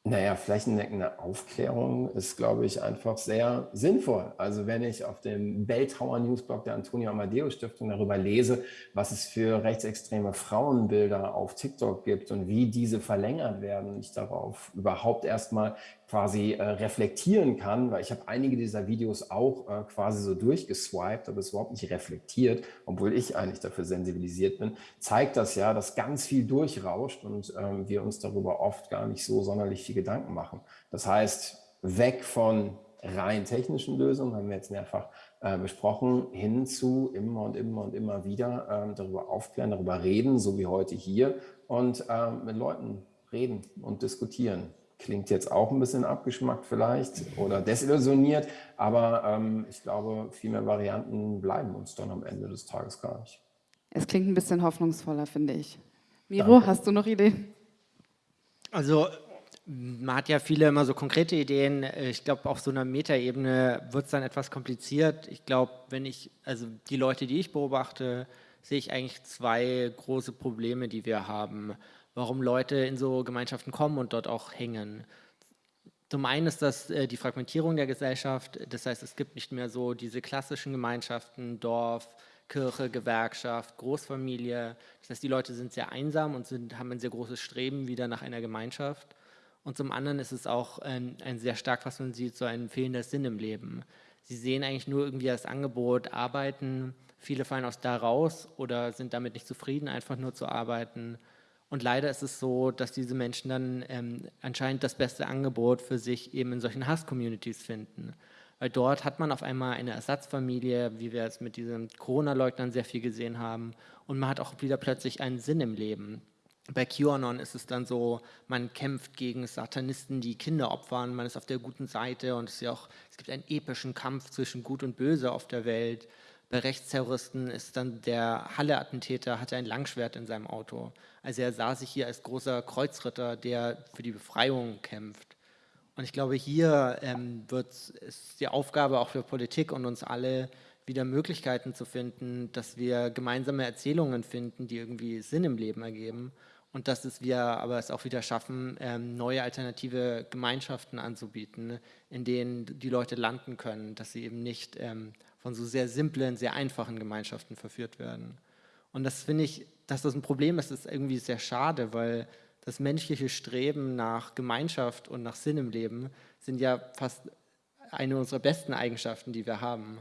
Naja, flächendeckende Aufklärung ist, glaube ich, einfach sehr sinnvoll. Also wenn ich auf dem Belltower Newsblog der Antonio Amadeo Stiftung darüber lese, was es für rechtsextreme Frauenbilder auf TikTok gibt und wie diese verlängert werden, ich darauf überhaupt erstmal quasi äh, reflektieren kann, weil ich habe einige dieser Videos auch äh, quasi so durchgeswiped, aber es überhaupt nicht reflektiert, obwohl ich eigentlich dafür sensibilisiert bin, zeigt das ja, dass ganz viel durchrauscht und ähm, wir uns darüber oft gar nicht so sonderlich viel Gedanken machen. Das heißt, weg von rein technischen Lösungen, haben wir jetzt mehrfach äh, besprochen, hin zu immer und immer und immer wieder ähm, darüber aufklären, darüber reden, so wie heute hier und ähm, mit Leuten reden und diskutieren. Klingt jetzt auch ein bisschen abgeschmackt vielleicht oder desillusioniert, aber ähm, ich glaube, viel mehr Varianten bleiben uns dann am Ende des Tages gar nicht. Es klingt ein bisschen hoffnungsvoller, finde ich. Miro, Danke. hast du noch Ideen? Also man hat ja viele immer so konkrete Ideen. Ich glaube, auf so einer Metaebene wird es dann etwas kompliziert. Ich glaube, wenn ich, also die Leute, die ich beobachte, sehe ich eigentlich zwei große Probleme, die wir haben warum Leute in so Gemeinschaften kommen und dort auch hängen. Zum einen ist das äh, die Fragmentierung der Gesellschaft. Das heißt, es gibt nicht mehr so diese klassischen Gemeinschaften, Dorf, Kirche, Gewerkschaft, Großfamilie. Das heißt, die Leute sind sehr einsam und sind, haben ein sehr großes Streben wieder nach einer Gemeinschaft. Und zum anderen ist es auch ein, ein sehr stark, was man sieht, so ein fehlender Sinn im Leben. Sie sehen eigentlich nur irgendwie das Angebot, arbeiten. Viele fallen aus da raus oder sind damit nicht zufrieden, einfach nur zu arbeiten. Und leider ist es so, dass diese Menschen dann ähm, anscheinend das beste Angebot für sich eben in solchen Hass-Communities finden. Weil dort hat man auf einmal eine Ersatzfamilie, wie wir es mit diesen Corona-Leugnern sehr viel gesehen haben. Und man hat auch wieder plötzlich einen Sinn im Leben. Bei QAnon ist es dann so, man kämpft gegen Satanisten, die Kinder opfern, man ist auf der guten Seite und es, ja auch, es gibt einen epischen Kampf zwischen Gut und Böse auf der Welt. Bei Rechtsterroristen ist dann der Halle-Attentäter, hatte ein Langschwert in seinem Auto. Also er sah sich hier als großer Kreuzritter, der für die Befreiung kämpft. Und ich glaube, hier ähm, wird es die Aufgabe auch für Politik und uns alle, wieder Möglichkeiten zu finden, dass wir gemeinsame Erzählungen finden, die irgendwie Sinn im Leben ergeben und dass es wir aber es auch wieder schaffen, ähm, neue alternative Gemeinschaften anzubieten, in denen die Leute landen können, dass sie eben nicht ähm, von so sehr simplen, sehr einfachen Gemeinschaften verführt werden. Und das finde ich, dass das ein Problem ist, ist irgendwie sehr schade, weil das menschliche Streben nach Gemeinschaft und nach Sinn im Leben sind ja fast eine unserer besten Eigenschaften, die wir haben.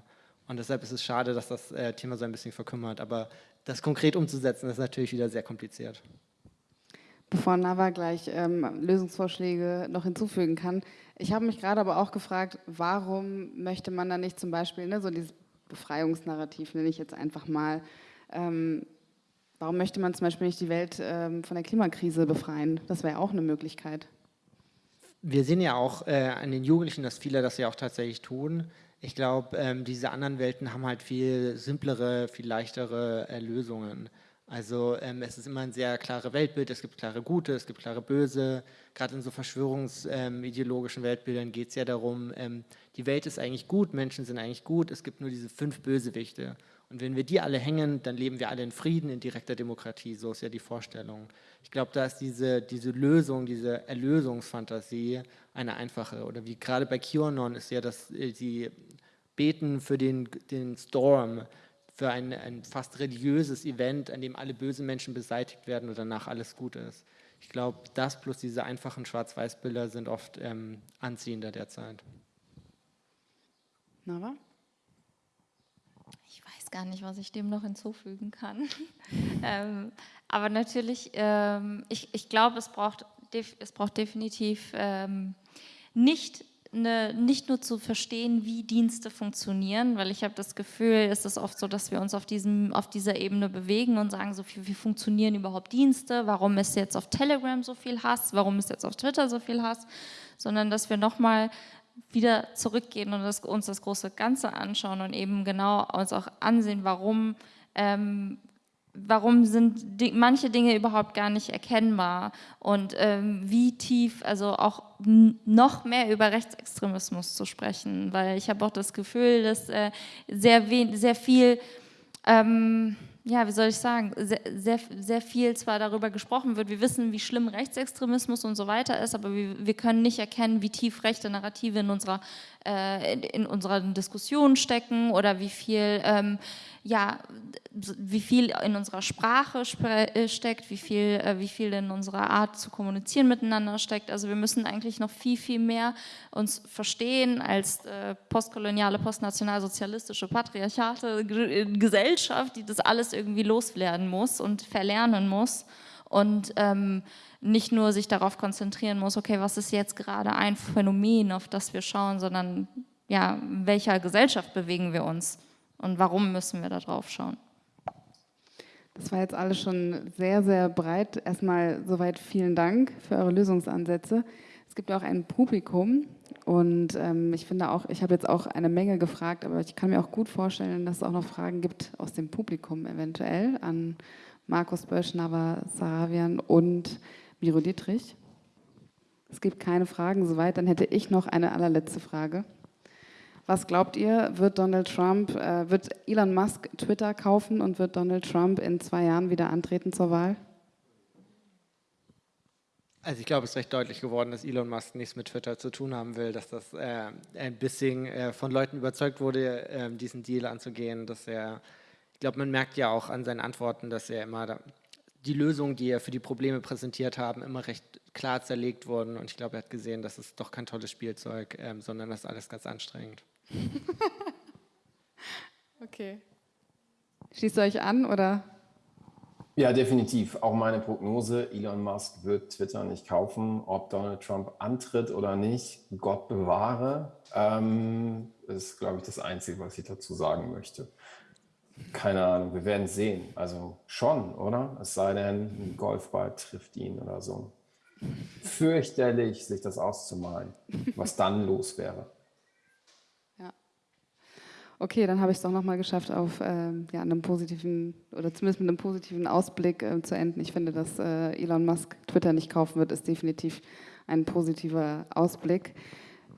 Und deshalb ist es schade, dass das äh, Thema so ein bisschen verkümmert. Aber das konkret umzusetzen, ist natürlich wieder sehr kompliziert. Bevor Nava gleich ähm, Lösungsvorschläge noch hinzufügen kann, ich habe mich gerade aber auch gefragt, warum möchte man da nicht zum Beispiel, ne, so dieses Befreiungsnarrativ nenne ich jetzt einfach mal, ähm, warum möchte man zum Beispiel nicht die Welt ähm, von der Klimakrise befreien? Das wäre auch eine Möglichkeit. Wir sehen ja auch äh, an den Jugendlichen, dass viele das ja auch tatsächlich tun. Ich glaube, ähm, diese anderen Welten haben halt viel simplere, viel leichtere äh, Lösungen. Also ähm, es ist immer ein sehr klares Weltbild, es gibt klare Gute, es gibt klare Böse. Gerade in so verschwörungsideologischen ähm, Weltbildern geht es ja darum, ähm, die Welt ist eigentlich gut, Menschen sind eigentlich gut, es gibt nur diese fünf Bösewichte. Und wenn wir die alle hängen, dann leben wir alle in Frieden, in direkter Demokratie. So ist ja die Vorstellung. Ich glaube, da ist diese, diese Lösung, diese Erlösungsfantasie eine einfache. Oder wie gerade bei QAnon ist ja, dass äh, sie beten für den, den Storm, für ein, ein fast religiöses Event, an dem alle bösen Menschen beseitigt werden und danach alles gut ist. Ich glaube, das plus diese einfachen Schwarz-Weiß-Bilder sind oft ähm, anziehender derzeit. Nava? Ich weiß gar nicht, was ich dem noch hinzufügen kann. ähm, aber natürlich, ähm, ich, ich glaube, es braucht, es braucht definitiv ähm, nicht eine, nicht nur zu verstehen, wie Dienste funktionieren, weil ich habe das Gefühl, es ist oft so, dass wir uns auf, diesem, auf dieser Ebene bewegen und sagen, so wie, wie funktionieren überhaupt Dienste, warum ist jetzt auf Telegram so viel Hass, warum ist jetzt auf Twitter so viel Hass, sondern dass wir nochmal wieder zurückgehen und das, uns das große Ganze anschauen und eben genau uns auch ansehen, warum ähm, warum sind die, manche Dinge überhaupt gar nicht erkennbar? Und ähm, wie tief, also auch noch mehr über Rechtsextremismus zu sprechen, weil ich habe auch das Gefühl, dass äh, sehr, sehr viel ähm, ja, wie soll ich sagen, sehr, sehr, sehr, viel zwar darüber gesprochen wird, wir wissen, wie schlimm Rechtsextremismus und so weiter ist, aber wir, wir können nicht erkennen, wie tief rechte Narrative in unserer, in, in unserer Diskussion stecken oder wie viel, ähm, ja, wie viel in unserer Sprache äh, steckt, wie viel, äh, wie viel in unserer Art zu kommunizieren miteinander steckt. Also wir müssen eigentlich noch viel, viel mehr uns verstehen als äh, postkoloniale, postnationalsozialistische, patriarchate Gesellschaft, die das alles irgendwie loswerden muss und verlernen muss und ähm, nicht nur sich darauf konzentrieren muss, okay, was ist jetzt gerade ein Phänomen, auf das wir schauen, sondern ja, in welcher Gesellschaft bewegen wir uns und warum müssen wir da drauf schauen. Das war jetzt alles schon sehr, sehr breit. Erstmal soweit vielen Dank für eure Lösungsansätze. Es gibt ja auch ein Publikum und ähm, ich finde auch, ich habe jetzt auch eine Menge gefragt, aber ich kann mir auch gut vorstellen, dass es auch noch Fragen gibt aus dem Publikum eventuell an Markus Bösch, Nava Saravian und Miro Dietrich. Es gibt keine Fragen soweit, dann hätte ich noch eine allerletzte Frage. Was glaubt ihr, wird Donald Trump, äh, wird Elon Musk Twitter kaufen und wird Donald Trump in zwei Jahren wieder antreten zur Wahl? Also ich glaube, es ist recht deutlich geworden, dass Elon Musk nichts mit Twitter zu tun haben will, dass das äh, ein bisschen äh, von Leuten überzeugt wurde, äh, diesen Deal anzugehen, dass er, ich glaube, man merkt ja auch an seinen Antworten, dass er immer da, die Lösungen, die er für die Probleme präsentiert haben, immer recht klar zerlegt wurden und ich glaube, er hat gesehen, dass es doch kein tolles Spielzeug, ähm, sondern das ist alles ganz anstrengend. okay. Schließt ihr euch an oder? Ja, definitiv. Auch meine Prognose, Elon Musk wird Twitter nicht kaufen, ob Donald Trump antritt oder nicht, Gott bewahre, ähm, ist, glaube ich, das Einzige, was ich dazu sagen möchte. Keine Ahnung, wir werden sehen. Also schon, oder? Es sei denn, ein Golfball trifft ihn oder so. Fürchterlich, sich das auszumalen, was dann los wäre. Okay, dann habe ich es doch nochmal geschafft, auf äh, ja, einem positiven oder zumindest mit einem positiven Ausblick äh, zu enden. Ich finde, dass äh, Elon Musk Twitter nicht kaufen wird, ist definitiv ein positiver Ausblick.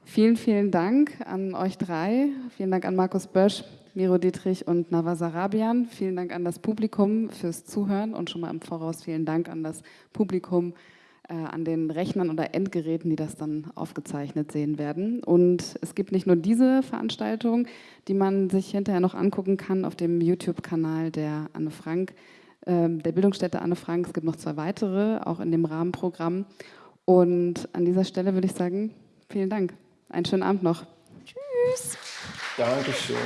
Vielen, vielen Dank an euch drei. Vielen Dank an Markus Bösch, Miro Dietrich und Nawaz Arabian. Vielen Dank an das Publikum fürs Zuhören und schon mal im Voraus vielen Dank an das Publikum äh, an den Rechnern oder Endgeräten, die das dann aufgezeichnet sehen werden. Und es gibt nicht nur diese Veranstaltung, die man sich hinterher noch angucken kann auf dem YouTube-Kanal der Anne Frank, äh, der Bildungsstätte Anne Frank. Es gibt noch zwei weitere, auch in dem Rahmenprogramm. Und an dieser Stelle würde ich sagen, vielen Dank. Einen schönen Abend noch. Tschüss. Dankeschön.